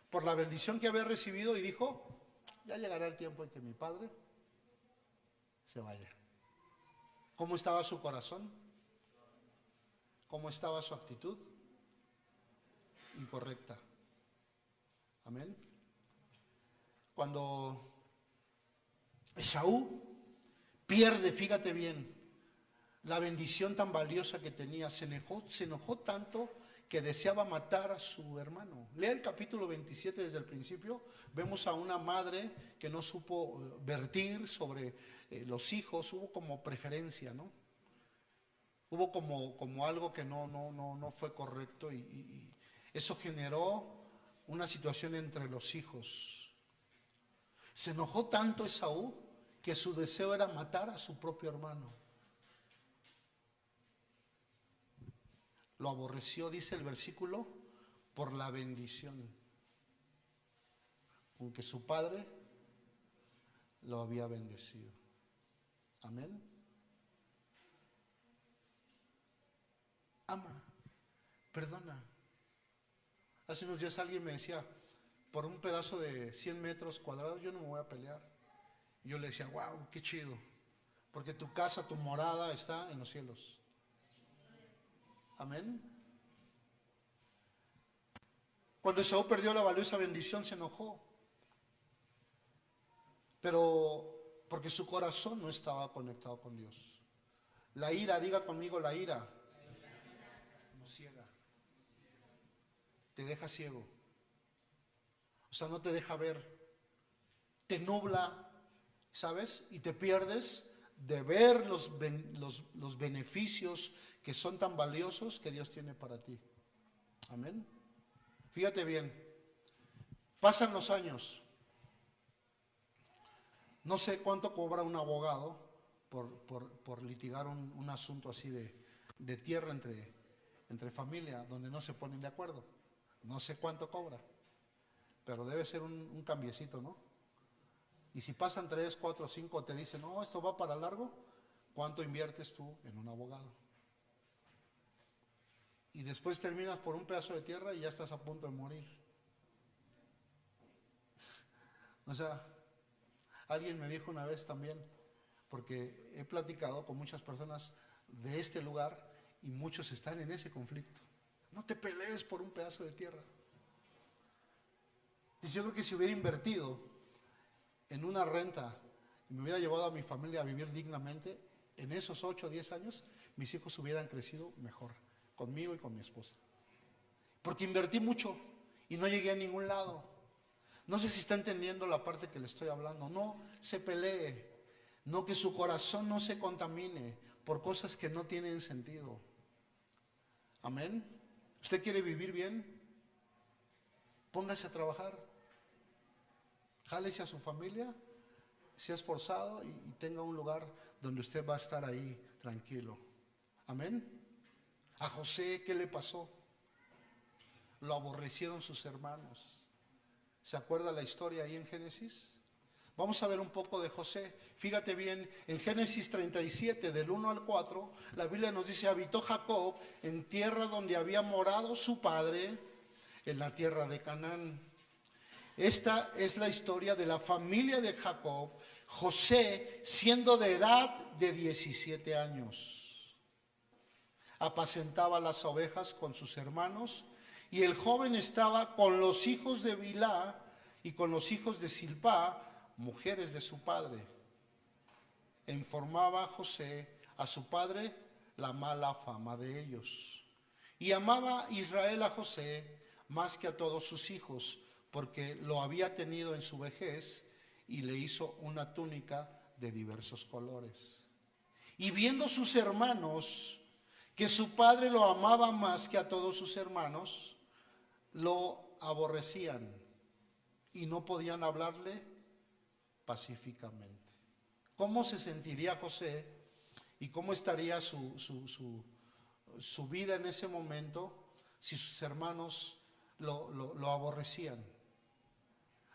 por la bendición que había recibido y dijo, ya llegará el tiempo en que mi padre se vaya. ¿Cómo estaba su corazón? ¿Cómo estaba su actitud? Incorrecta. Amén. Cuando Esaú pierde, fíjate bien, la bendición tan valiosa que tenía. Se enojó, se enojó tanto que deseaba matar a su hermano. Lea el capítulo 27 desde el principio. Vemos a una madre que no supo eh, vertir sobre eh, los hijos. Hubo como preferencia, ¿no? Hubo como, como algo que no, no, no, no fue correcto y, y eso generó una situación entre los hijos. Se enojó tanto Esaú que su deseo era matar a su propio hermano. Lo aborreció, dice el versículo, por la bendición con que su padre lo había bendecido. Amén. Ama, perdona. Hace unos días alguien me decía, por un pedazo de 100 metros cuadrados yo no me voy a pelear. Y yo le decía, wow, qué chido, porque tu casa, tu morada está en los cielos. Amén. Cuando Esaú perdió la valiosa bendición se enojó. Pero porque su corazón no estaba conectado con Dios. La ira, diga conmigo la ira. No ciega. Te deja ciego. O sea, no te deja ver. Te nubla, ¿sabes? Y te pierdes de ver los, los, los beneficios que son tan valiosos que Dios tiene para ti. Amén. Fíjate bien, pasan los años. No sé cuánto cobra un abogado por, litigar un, asunto así de, tierra entre, entre familia, donde no se ponen de acuerdo. No sé cuánto cobra, pero debe ser un, un cambiecito, ¿no? Y si pasan tres, cuatro, cinco, te dicen, no, esto va para largo, ¿cuánto inviertes tú en un abogado? Y después terminas por un pedazo de tierra y ya estás a punto de morir. *laughs* O sea, alguien me dijo una vez también, porque he platicado con muchas personas de este lugar y muchos están en ese conflicto. No te pelees por un pedazo de tierra. Y yo creo que si hubiera invertido en una renta y me hubiera llevado a mi familia a vivir dignamente, en esos 8 o 10 años mis hijos hubieran crecido mejor, conmigo y con mi esposa. Porque invertí mucho y no llegué a ningún lado. No sé si está entendiendo la parte que le estoy hablando. No se pelee, no que su corazón no se contamine por cosas que no tienen sentido. Amén. ¿Usted quiere vivir bien? Póngase a trabajar jálese a su familia, sea esforzado y, y tenga un lugar donde usted va a estar ahí tranquilo. Amén. A José, ¿qué le pasó? Lo aborrecieron sus hermanos. ¿Se acuerda la historia ahí en Génesis? Vamos a ver un poco de José. Fíjate bien, en Génesis 37, del 1 al 4, la Biblia nos dice, habitó Jacob en tierra donde había morado su padre, en la tierra de Canaán. Esta es la historia de la familia de Jacob, José siendo de edad de 17 años. Apacentaba las ovejas con sus hermanos y el joven estaba con los hijos de Bilá y con los hijos de Silpá, mujeres de su padre. Informaba José a su padre la mala fama de ellos. Y amaba Israel a José más que a todos sus hijos porque lo había tenido en su vejez y le hizo una túnica de diversos colores. Y viendo sus hermanos que su padre lo amaba más que a todos sus hermanos, lo aborrecían y no podían hablarle pacíficamente. ¿Cómo se sentiría José y cómo estaría su, su, vida en ese momento si sus hermanos lo, lo aborrecían?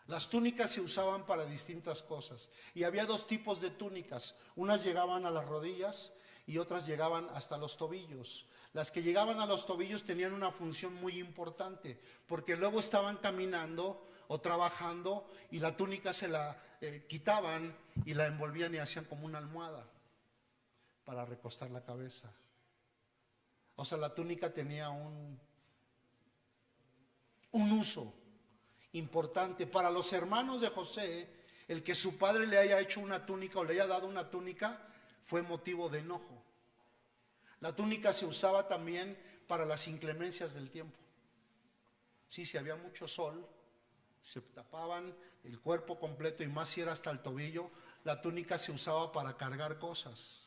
Las túnicas se usaban para distintas cosas y había dos tipos de túnicas. Unas llegaban a las rodillas y otras llegaban hasta los tobillos. Las que llegaban a los tobillos tenían una función muy importante porque luego estaban caminando o trabajando y la túnica se la eh, quitaban y la envolvían y hacían como una almohada para recostar la cabeza. O sea, la túnica tenía un, un uso importante. Para los hermanos de José, el que su padre le haya hecho una túnica o le haya dado una túnica fue motivo de enojo. La túnica se usaba también para las inclemencias del tiempo. Sí, si había mucho sol, se tapaban el cuerpo completo y más si era hasta el tobillo, la túnica se usaba para cargar cosas.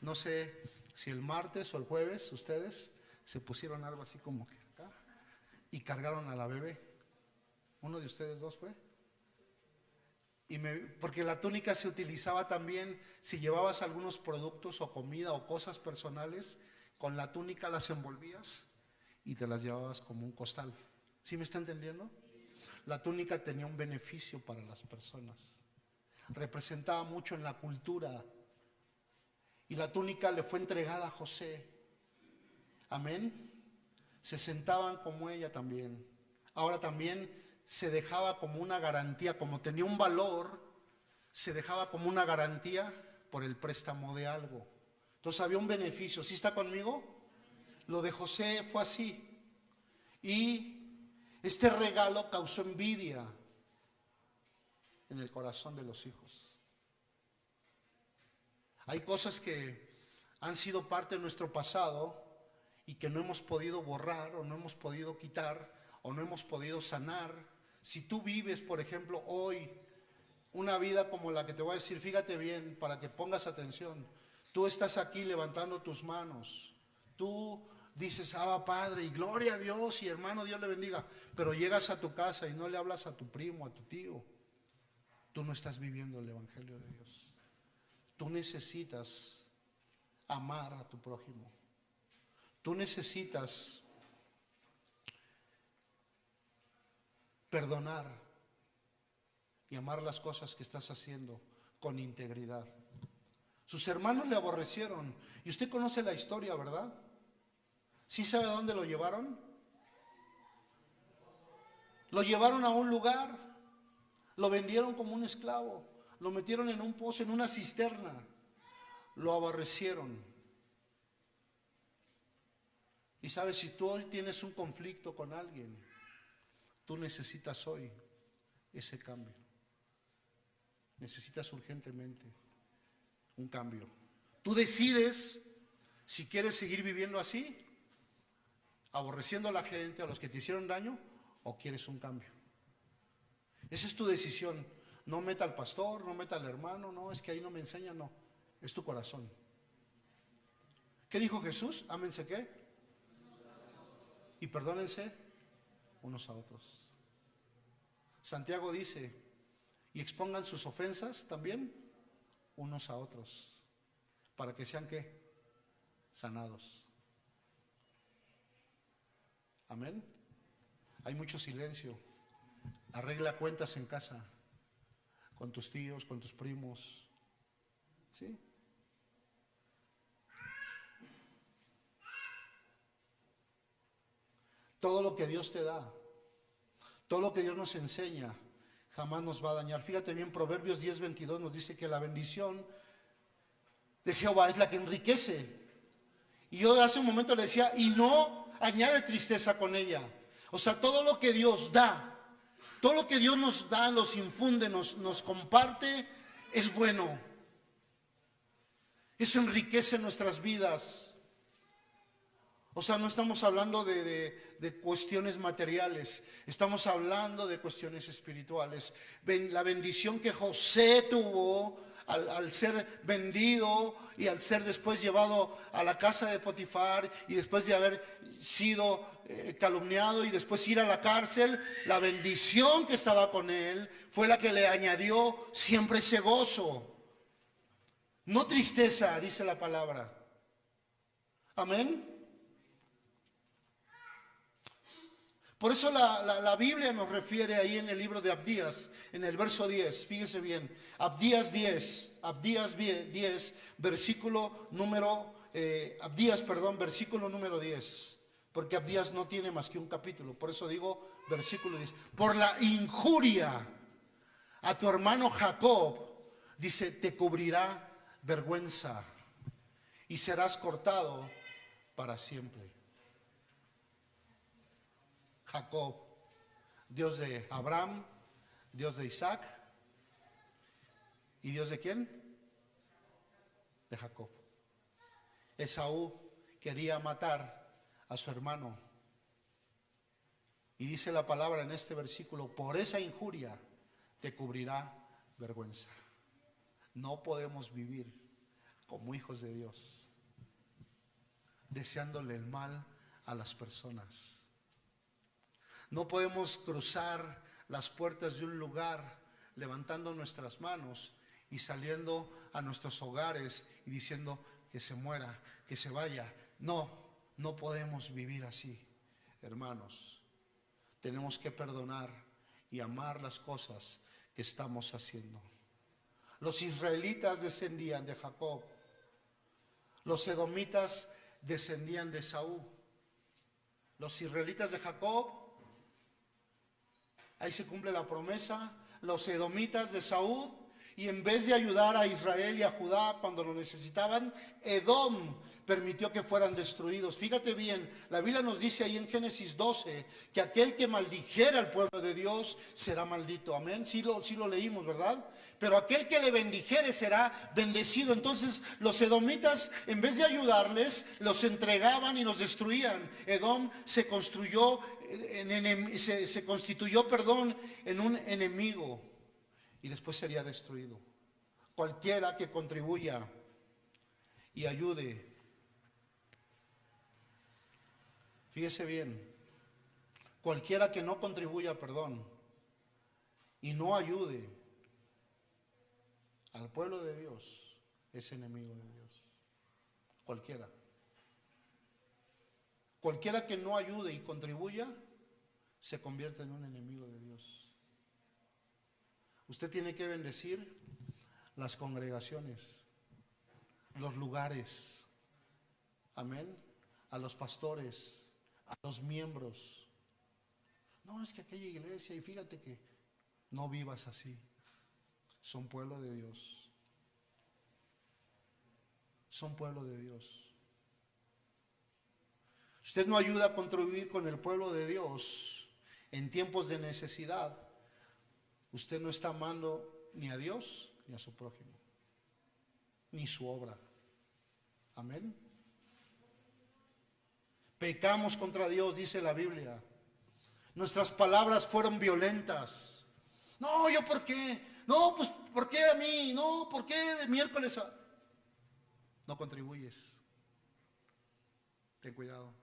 No sé si el martes o el jueves ustedes se pusieron algo así como que acá y cargaron a la bebé. ¿Uno de ustedes dos fue? Y porque la túnica se utilizaba también si llevabas algunos productos o comida o cosas personales, con la túnica las envolvías y te las llevabas como un costal. ¿Sí me está entendiendo? La túnica tenía un beneficio para las personas. Representaba mucho en la cultura. Y la túnica le fue entregada a José. Amén. Se sentaban como ella también. Ahora también se dejaba como una garantía, como tenía un valor, se dejaba como una garantía por el préstamo de algo. Entonces había un beneficio. ¿Sí está conmigo? Lo de José fue así. Y este regalo causó envidia en el corazón de los hijos. Hay cosas que han sido parte de nuestro pasado y que no hemos podido borrar o no hemos podido quitar o no hemos podido sanar si tú vives, por ejemplo, hoy una vida como la que te voy a decir, fíjate bien, para que pongas atención. Tú estás aquí levantando tus manos. Tú dices, ah, Padre, y gloria a Dios, y hermano, Dios le bendiga. Pero llegas a tu casa y no le hablas a tu primo, a tu tío. Tú no estás viviendo el Evangelio de Dios. Tú necesitas amar a tu prójimo. Tú necesitas perdonar y amar las cosas que estás haciendo con integridad. Sus hermanos le aborrecieron. Y usted conoce la historia, ¿verdad? ¿Sí sabe a dónde lo llevaron? Lo llevaron a un lugar, lo vendieron como un esclavo, lo metieron en un pozo, en una cisterna, lo aborrecieron. Y sabes, si tú hoy tienes un conflicto con alguien, Tú necesitas hoy ese cambio. Necesitas urgentemente un cambio. Tú decides si quieres seguir viviendo así, aborreciendo a la gente, a los que te hicieron daño, o quieres un cambio. Esa es tu decisión. No meta al pastor, no meta al hermano, no, es que ahí no me enseña, no. Es tu corazón. ¿Qué dijo Jesús? Ámense qué? Y perdónense unos a otros. Santiago dice, y expongan sus ofensas también unos a otros, para que sean qué? Sanados. Amén. Hay mucho silencio. Arregla cuentas en casa, con tus tíos, con tus primos. ¿Sí? Todo lo que Dios te da, todo lo que Dios nos enseña, jamás nos va a dañar. Fíjate bien, Proverbios 10, 22 nos dice que la bendición de Jehová es la que enriquece. Y yo hace un momento le decía, y no añade tristeza con ella. O sea, todo lo que Dios da, todo lo que Dios nos da, nos infunde, nos, nos comparte, es bueno. Eso enriquece nuestras vidas. O sea, no estamos hablando de, cuestiones materiales, estamos hablando de cuestiones espirituales. la bendición que José tuvo al, ser vendido y al ser después llevado a la casa de Potifar y después de haber sido eh, calumniado y después ir a la cárcel, la bendición que estaba con él fue la que le añadió siempre ese gozo. No tristeza, dice la palabra. Amén. Por eso la, Biblia nos refiere ahí en el libro de Abdías, en el verso 10, fíjese bien, Abdías 10, Abdías 10, versículo número, eh, Abdías, perdón, versículo número 10, porque Abdías no tiene más que un capítulo, por eso digo versículo 10, por la injuria a tu hermano Jacob, dice, te cubrirá vergüenza y serás cortado para siempre. Jacob, Dios de Abraham, Dios de Isaac y Dios de quién? De Jacob. Esaú quería matar a su hermano. Y dice la palabra en este versículo, por esa injuria te cubrirá vergüenza. No podemos vivir como hijos de Dios, deseándole el mal a las personas. No podemos cruzar las puertas de un lugar levantando nuestras manos y saliendo a nuestros hogares y diciendo que se muera, que se vaya. No, no podemos vivir así, hermanos. Tenemos que perdonar y amar las cosas que estamos haciendo. Los israelitas descendían de Jacob. Los edomitas descendían de Saúl. Los israelitas de Jacob, ahí se cumple la promesa. Los edomitas de Saúl, y en vez de ayudar a Israel y a Judá cuando lo necesitaban, Edom permitió que fueran destruidos. Fíjate bien, la Biblia nos dice ahí en Génesis 12 que aquel que maldijera al pueblo de Dios será maldito. Amén. Sí lo, sí lo leímos, ¿verdad? Pero aquel que le bendijere será bendecido. Entonces los edomitas, en vez de ayudarles, los entregaban y los destruían. Edom se construyó, se, se constituyó, perdón, en un enemigo y después sería destruido. Cualquiera que contribuya y ayude. Fíjese bien, cualquiera que no contribuya, perdón, y no ayude al pueblo de Dios, es enemigo de Dios. Cualquiera. Cualquiera que no ayude y contribuya, se convierte en un enemigo de Dios. Usted tiene que bendecir las congregaciones, los lugares, amén, a los pastores, a los miembros. No, es que aquella iglesia, y fíjate que no vivas así, son pueblo de Dios, son pueblo de Dios. Usted no ayuda a contribuir con el pueblo de Dios en tiempos de necesidad usted no está amando ni a Dios ni a su prójimo, ni su obra. Amén. Pecamos contra Dios, dice la Biblia. Nuestras palabras fueron violentas. No, yo por qué. No, pues ¿por qué a mí? No, ¿por qué de miércoles a... No contribuyes. Ten cuidado.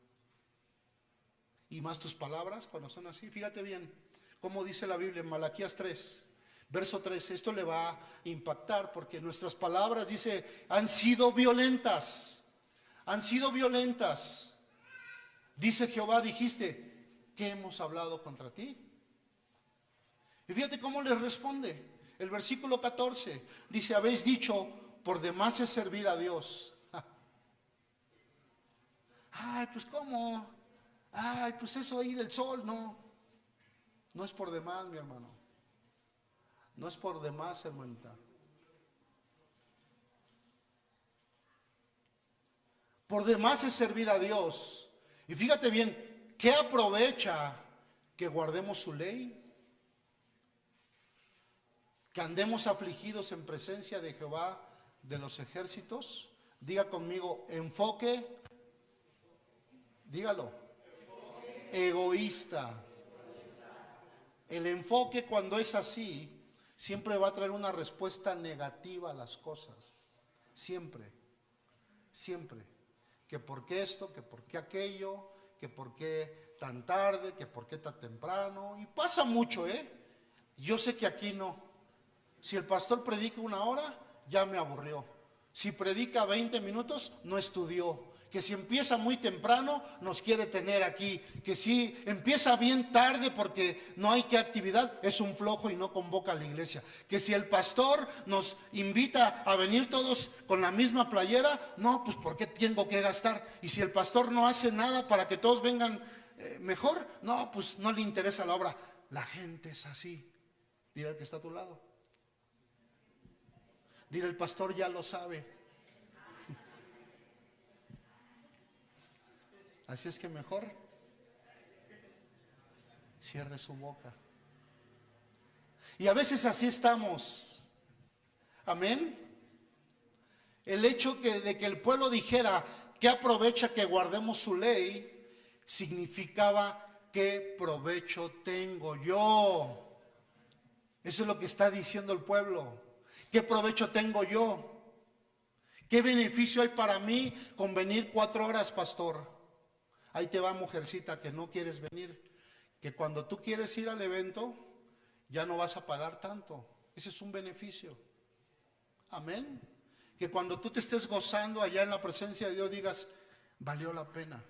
Y más tus palabras cuando son así. Fíjate bien como dice la Biblia en Malaquías 3, verso 3. Esto le va a impactar porque nuestras palabras, dice, han sido violentas. Han sido violentas. Dice Jehová, dijiste, ¿qué hemos hablado contra ti? Y fíjate cómo le responde. El versículo 14 dice, habéis dicho, por demás es servir a Dios. *laughs* Ay, pues cómo. Ay, pues eso ir el sol, no. No es por demás, mi hermano. No es por demás, hermanita. Por demás es servir a Dios. Y fíjate bien, ¿qué aprovecha que guardemos su ley? Que andemos afligidos en presencia de Jehová de los ejércitos. Diga conmigo, enfoque, dígalo, egoísta. El enfoque cuando es así siempre va a traer una respuesta negativa a las cosas. Siempre, siempre. Que por qué esto, que por qué aquello, que por qué tan tarde, que por qué tan temprano. Y pasa mucho, ¿eh? Yo sé que aquí no. Si el pastor predica una hora, ya me aburrió. Si predica 20 minutos, no estudió que si empieza muy temprano nos quiere tener aquí, que si empieza bien tarde porque no hay que actividad, es un flojo y no convoca a la iglesia, que si el pastor nos invita a venir todos con la misma playera, no, pues ¿por qué tengo que gastar? Y si el pastor no hace nada para que todos vengan eh, mejor, no, pues no le interesa la obra. La gente es así. Dile al que está a tu lado. Dile, el pastor ya lo sabe. Así es que mejor cierre su boca. Y a veces así estamos. Amén. El hecho que, de que el pueblo dijera que aprovecha que guardemos su ley, significaba qué provecho tengo yo. Eso es lo que está diciendo el pueblo. ¿Qué provecho tengo yo? ¿Qué beneficio hay para mí con venir cuatro horas, pastor? Ahí te va, mujercita, que no quieres venir. Que cuando tú quieres ir al evento, ya no vas a pagar tanto. Ese es un beneficio. Amén. Que cuando tú te estés gozando allá en la presencia de Dios digas, valió la pena.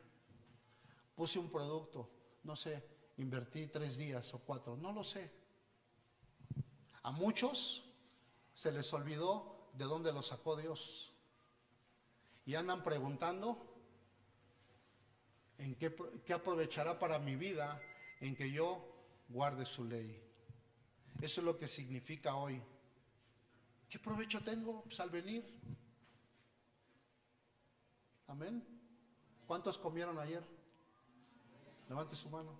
Puse un producto, no sé, invertí tres días o cuatro, no lo sé. A muchos se les olvidó de dónde lo sacó Dios. Y andan preguntando en qué, aprovechará para mi vida en que yo guarde su ley. Eso es lo que significa hoy. ¿Qué provecho tengo pues, al venir? Amén. ¿Cuántos comieron ayer? Levante su mano.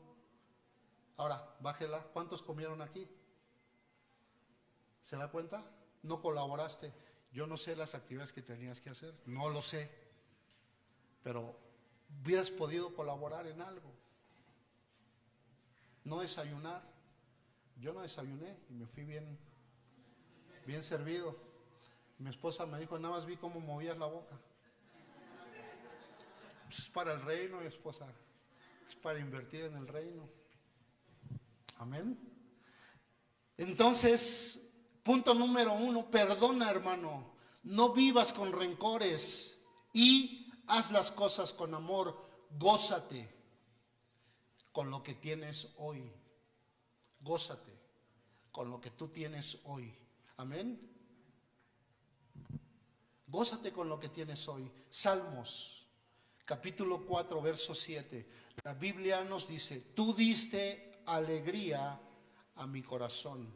Ahora, bájela. ¿Cuántos comieron aquí? ¿Se da cuenta? No colaboraste. Yo no sé las actividades que tenías que hacer. No lo sé. Pero hubieras podido colaborar en algo. No desayunar. Yo no desayuné y me fui bien, bien servido. Mi esposa me dijo, nada más vi cómo movías la boca. Pues es para el reino, esposa. Es para invertir en el reino. Amén. Entonces, punto número uno, perdona hermano. No vivas con rencores y haz las cosas con amor. Gózate con lo que tienes hoy. Gózate con lo que tú tienes hoy. Amén. Gózate con lo que tienes hoy. Salmos, capítulo 4, verso 7. La Biblia nos dice, tú diste alegría a mi corazón,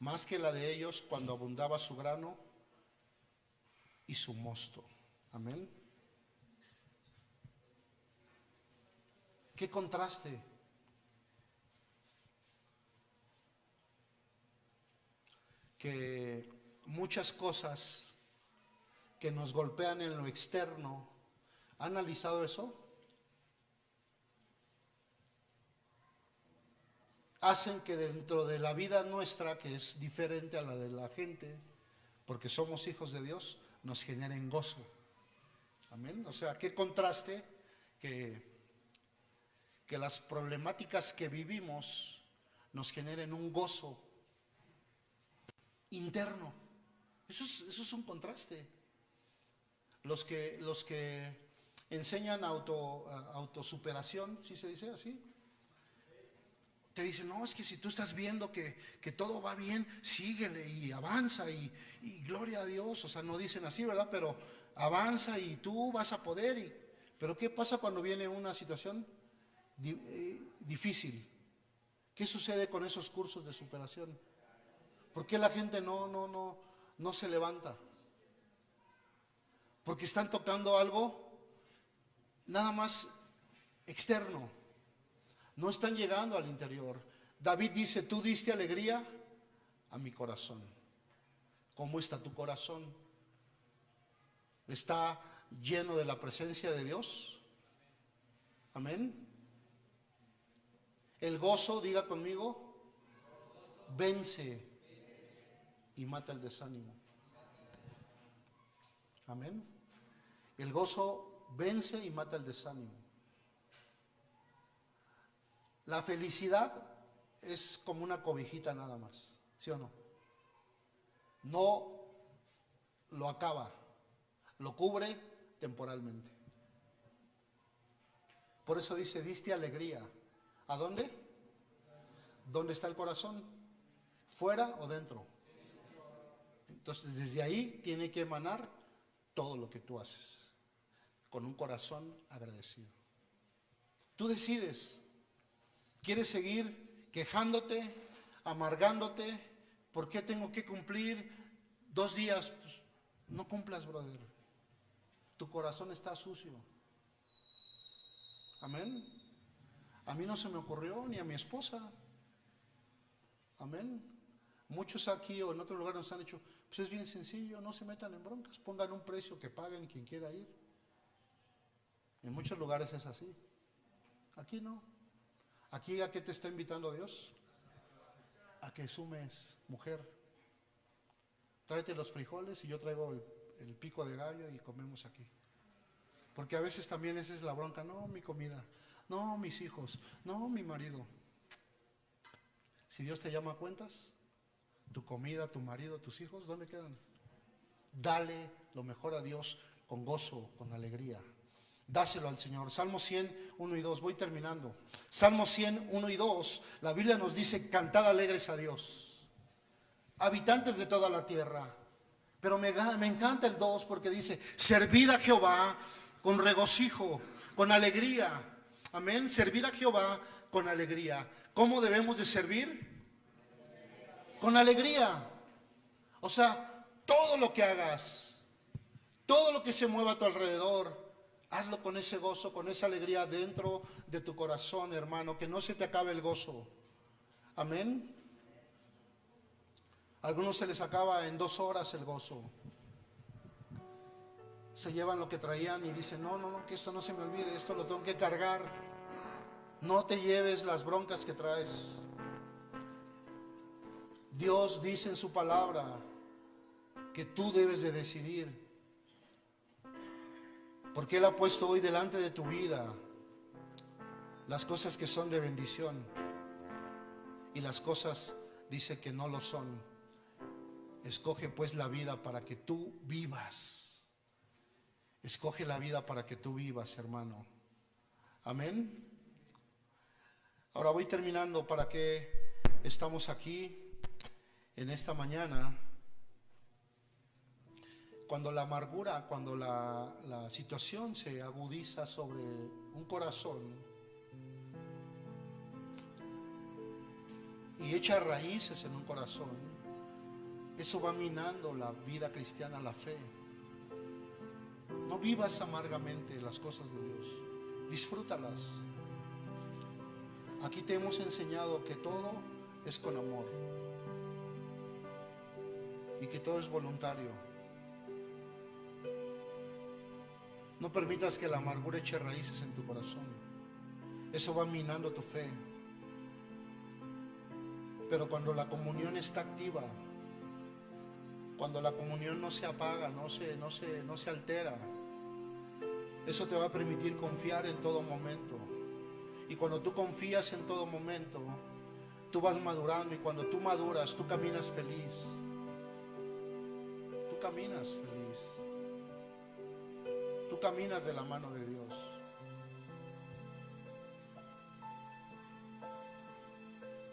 más que la de ellos cuando abundaba su grano y su mosto. Amén. Qué contraste. Que muchas cosas que nos golpean en lo externo, ¿ha analizado eso? Hacen que dentro de la vida nuestra, que es diferente a la de la gente, porque somos hijos de Dios, nos generen gozo. Amén. O sea, qué contraste que que las problemáticas que vivimos nos generen un gozo interno. Eso es, un contraste. Los que, los que enseñan auto, autosuperación, ¿sí se dice así? Te dicen, no, es que si tú estás viendo que, que todo va bien, síguele y avanza y, gloria a Dios. O sea, no dicen así, ¿verdad? Pero avanza y tú vas a poder. Pero ¿qué pasa cuando viene una situación difícil. ¿Qué sucede con esos cursos de superación? ¿Por qué la gente no, no, no, no se levanta? Porque están tocando algo nada más externo. No están llegando al interior. David dice, tú diste alegría a mi corazón. ¿Cómo está tu corazón? ¿Está lleno de la presencia de Dios? Amén. El gozo, diga conmigo, vence y mata el desánimo. Amén. El gozo vence y mata el desánimo. La felicidad es como una cobijita nada más, ¿sí o no? No lo acaba, lo cubre temporalmente. Por eso dice, diste alegría ¿A dónde? ¿Dónde está el corazón? ¿Fuera o dentro? Entonces, desde ahí tiene que emanar todo lo que tú haces, con un corazón agradecido. Tú decides, ¿quieres seguir quejándote, amargándote? ¿Por qué tengo que cumplir dos días? Pues, no cumplas, brother. Tu corazón está sucio. Amén. A mí no se me ocurrió, ni a mi esposa. Amén. Muchos aquí o en otros lugares nos han dicho, pues es bien sencillo, no se metan en broncas, pongan un precio que paguen quien quiera ir. En muchos lugares es así. Aquí no. Aquí a qué te está invitando Dios? A que sumes mujer. Tráete los frijoles y yo traigo el, el pico de gallo y comemos aquí. Porque a veces también esa es la bronca, no, mi comida. No, mis hijos. No, mi marido. Si Dios te llama a cuentas, tu comida, tu marido, tus hijos, ¿dónde quedan? Dale lo mejor a Dios con gozo, con alegría. Dáselo al Señor. Salmo 100, 1 y 2. Voy terminando. Salmo 100, 1 y 2. La Biblia nos dice, cantad alegres a Dios. Habitantes de toda la tierra. Pero me, me encanta el 2 porque dice, servid a Jehová con regocijo, con alegría. Amén. Servir a Jehová con alegría. ¿Cómo debemos de servir? Con alegría. O sea, todo lo que hagas, todo lo que se mueva a tu alrededor, hazlo con ese gozo, con esa alegría dentro de tu corazón, hermano, que no se te acabe el gozo. Amén. A algunos se les acaba en dos horas el gozo. Se llevan lo que traían y dicen, no, no, no, que esto no se me olvide, esto lo tengo que cargar. No te lleves las broncas que traes. Dios dice en su palabra que tú debes de decidir. Porque Él ha puesto hoy delante de tu vida las cosas que son de bendición y las cosas dice que no lo son. Escoge pues la vida para que tú vivas. Escoge la vida para que tú vivas, hermano. Amén. Ahora voy terminando para que estamos aquí en esta mañana. Cuando la amargura, cuando la, la situación se agudiza sobre un corazón y echa raíces en un corazón, eso va minando la vida cristiana, la fe. No vivas amargamente las cosas de Dios, disfrútalas. Aquí te hemos enseñado que todo es con amor y que todo es voluntario. No permitas que la amargura eche raíces en tu corazón. Eso va minando tu fe. Pero cuando la comunión está activa, cuando la comunión no se apaga, no se, no se, no se altera, eso te va a permitir confiar en todo momento. Y cuando tú confías en todo momento, tú vas madurando y cuando tú maduras, tú caminas feliz. Tú caminas feliz. Tú caminas de la mano de Dios.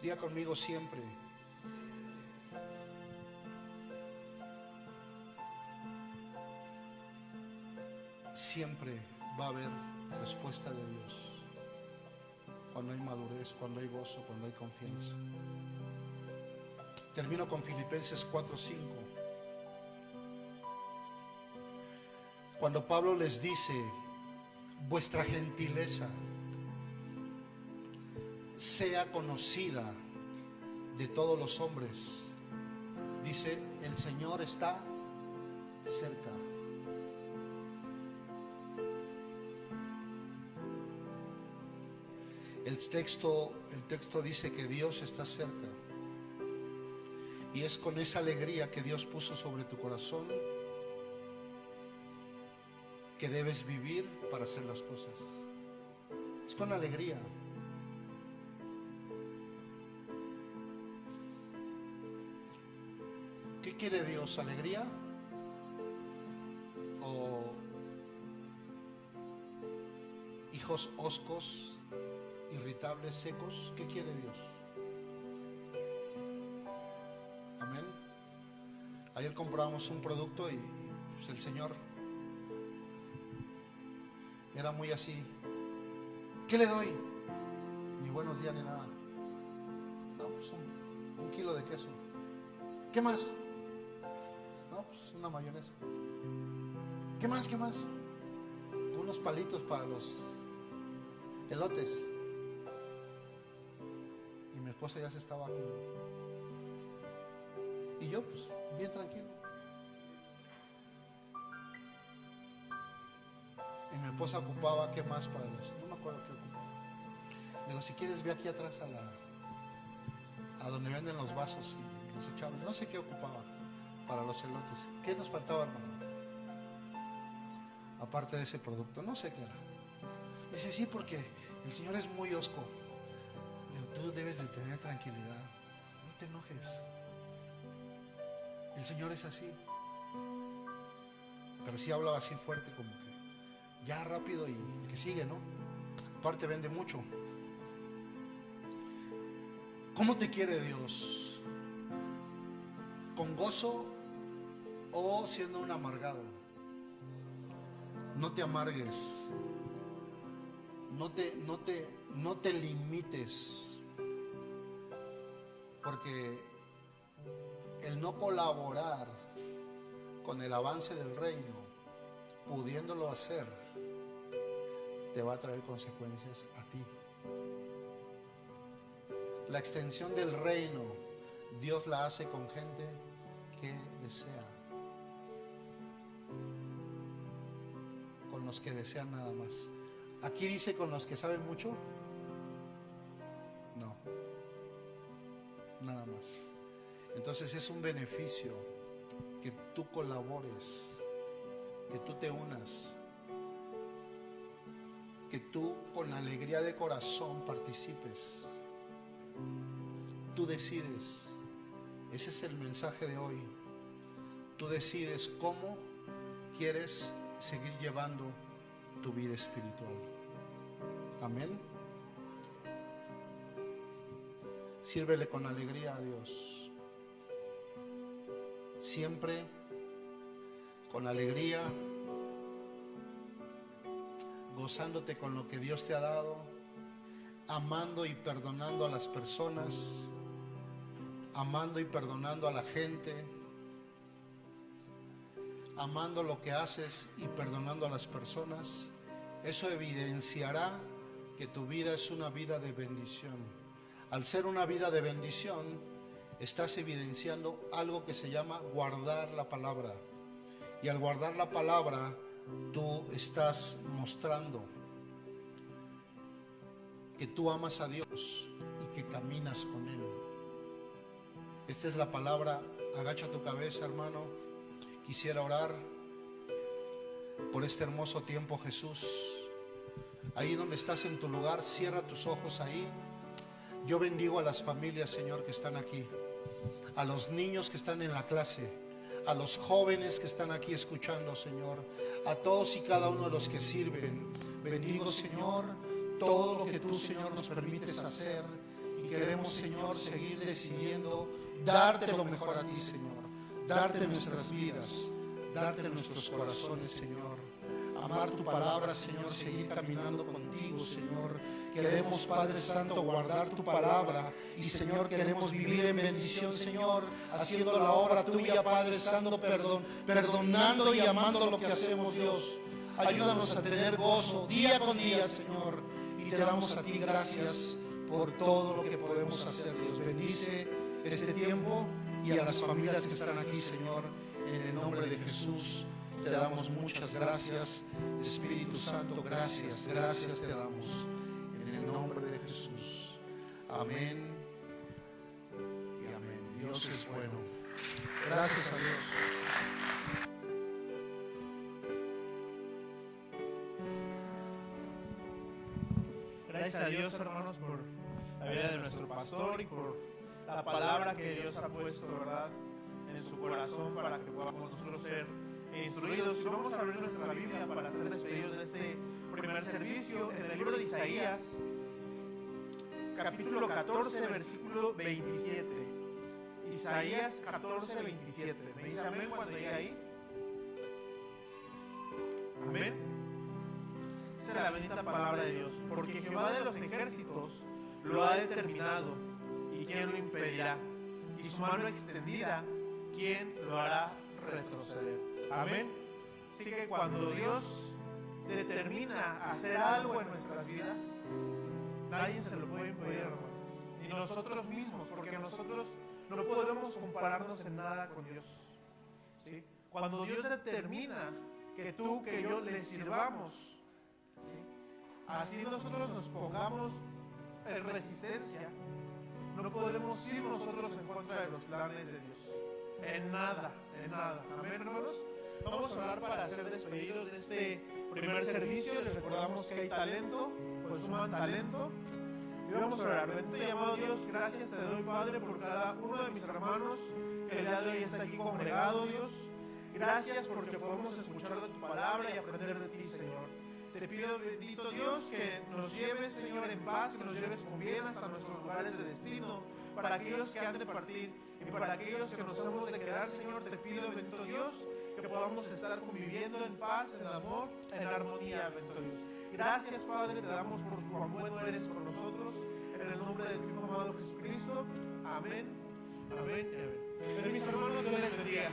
Día conmigo siempre. Siempre va a haber respuesta de Dios. Cuando hay madurez, cuando hay gozo, cuando hay confianza. Termino con Filipenses 4:5. Cuando Pablo les dice, vuestra gentileza sea conocida de todos los hombres, dice, el Señor está cerca. Texto, el texto dice que Dios está cerca. Y es con esa alegría que Dios puso sobre tu corazón que debes vivir para hacer las cosas. Es con alegría. ¿Qué quiere Dios? ¿Alegría? ¿O hijos oscos, irritables, secos? ¿Qué quiere Dios? Amén. Ayer compramos un producto y pues, el Señor era muy así. ¿Qué le doy? Ni buenos días ni nada. No, pues un, un kilo de queso. ¿Qué más? No, pues una mayonesa. ¿Qué más? ¿Qué más? Unos palitos para los elotes. Esposa ya se estaba como... Y yo, pues, bien tranquilo. Y mi esposa ocupaba, ¿qué más para los? No me acuerdo qué ocupaba. Le digo, si quieres, ve aquí atrás a la... A donde venden los vasos y los echables. No sé qué ocupaba para los elotes. ¿Qué nos faltaba, hermano? Aparte de ese producto, no sé qué era. Dice, sí, porque el Señor es muy osco. Tú debes de tener tranquilidad. No te enojes. El Señor es así. Pero sí hablaba así fuerte como que ya rápido y que sigue, ¿no? Aparte vende mucho. ¿Cómo te quiere Dios? ¿Con gozo o siendo un amargado? No te amargues. No te, no te, no te limites. Porque el no colaborar con el avance del reino, pudiéndolo hacer, te va a traer consecuencias a ti. La extensión del reino, Dios la hace con gente que desea. Con los que desean nada más. Aquí dice con los que saben mucho. No. Nada más. Entonces es un beneficio que tú colabores, que tú te unas, que tú con alegría de corazón participes. Tú decides. Ese es el mensaje de hoy. Tú decides cómo quieres seguir llevando tu vida espiritual. Amén. Sírvele con alegría a Dios. Siempre con alegría, gozándote con lo que Dios te ha dado, amando y perdonando a las personas, amando y perdonando a la gente, amando lo que haces y perdonando a las personas, eso evidenciará que tu vida es una vida de bendición. Al ser una vida de bendición, estás evidenciando algo que se llama guardar la palabra. Y al guardar la palabra, tú estás mostrando que tú amas a Dios y que caminas con Él. Esta es la palabra, agacha tu cabeza hermano, quisiera orar por este hermoso tiempo Jesús. Ahí donde estás en tu lugar, cierra tus ojos ahí. Yo bendigo a las familias, Señor, que están aquí, a los niños que están en la clase, a los jóvenes que están aquí escuchando, Señor, a todos y cada uno de los que sirven. Bendigo, Señor, todo lo que tú, Señor, nos permites hacer y queremos, Señor, seguir decidiendo darte lo mejor a ti, Señor, darte nuestras vidas, darte nuestros corazones, Señor amar tu palabra, Señor, seguir caminando contigo, Señor. Queremos, Padre Santo, guardar tu palabra y, Señor, queremos vivir en bendición, Señor, haciendo la obra tuya, Padre Santo, perdón, perdonando y amando lo que hacemos, Dios. Ayúdanos a tener gozo día con día, Señor, y te damos a ti gracias por todo lo que podemos hacer, Dios. Bendice este tiempo y a las familias que están aquí, Señor, en el nombre de Jesús. Te damos muchas gracias, Espíritu Santo, gracias, gracias te damos. Amén y amén. Dios es bueno. Gracias a Dios. Gracias a Dios, hermanos, por la vida de nuestro pastor y por la palabra que Dios ha puesto, ¿verdad?, en su corazón para que podamos nosotros ser instruidos. Vamos a abrir nuestra Biblia para ser despedidos de este primer servicio en el libro de Isaías, capítulo 14, versículo 27. Isaías 14, 27. ¿Me dice amén cuando llegue ahí? Amén. Esa es la bendita palabra de Dios. Porque Jehová de los ejércitos lo ha determinado. ¿Y quién lo impedirá? Y su mano extendida, ¿quién lo hará retroceder? Amén. Así que cuando Dios determina hacer algo en nuestras vidas, nadie se lo hermanos. Ni nosotros mismos, porque nosotros no podemos compararnos en nada con Dios. ¿sí? Cuando Dios determina que tú, que yo le sirvamos, ¿sí? así nosotros nos pongamos en resistencia, no podemos ir nosotros en contra de los planes de Dios. En nada, en nada. Amén, hermanos. Vamos a orar para ser despedidos de este primer servicio. Les recordamos que hay talento, pues suman talento. Y vamos a orar. Bendito y amado Dios, gracias te doy, Padre, por cada uno de mis hermanos que el día de hoy está aquí congregado, Dios. Gracias porque podemos escuchar de tu palabra y aprender de ti, Señor. Te pido, bendito Dios, que nos lleves, Señor, en paz, que nos lleves con bien hasta nuestros lugares de destino, para aquellos que han de partir y para aquellos que nos hemos de quedar, Señor, te pido, bendito Dios, que podamos estar conviviendo en paz, en amor, en armonía, bendito Dios. Gracias, Padre, te damos por cuán bueno eres con nosotros, en el nombre de tu Hijo amado Jesucristo. Amén, amén, amén. Mis hermanos, Dios les bendiga.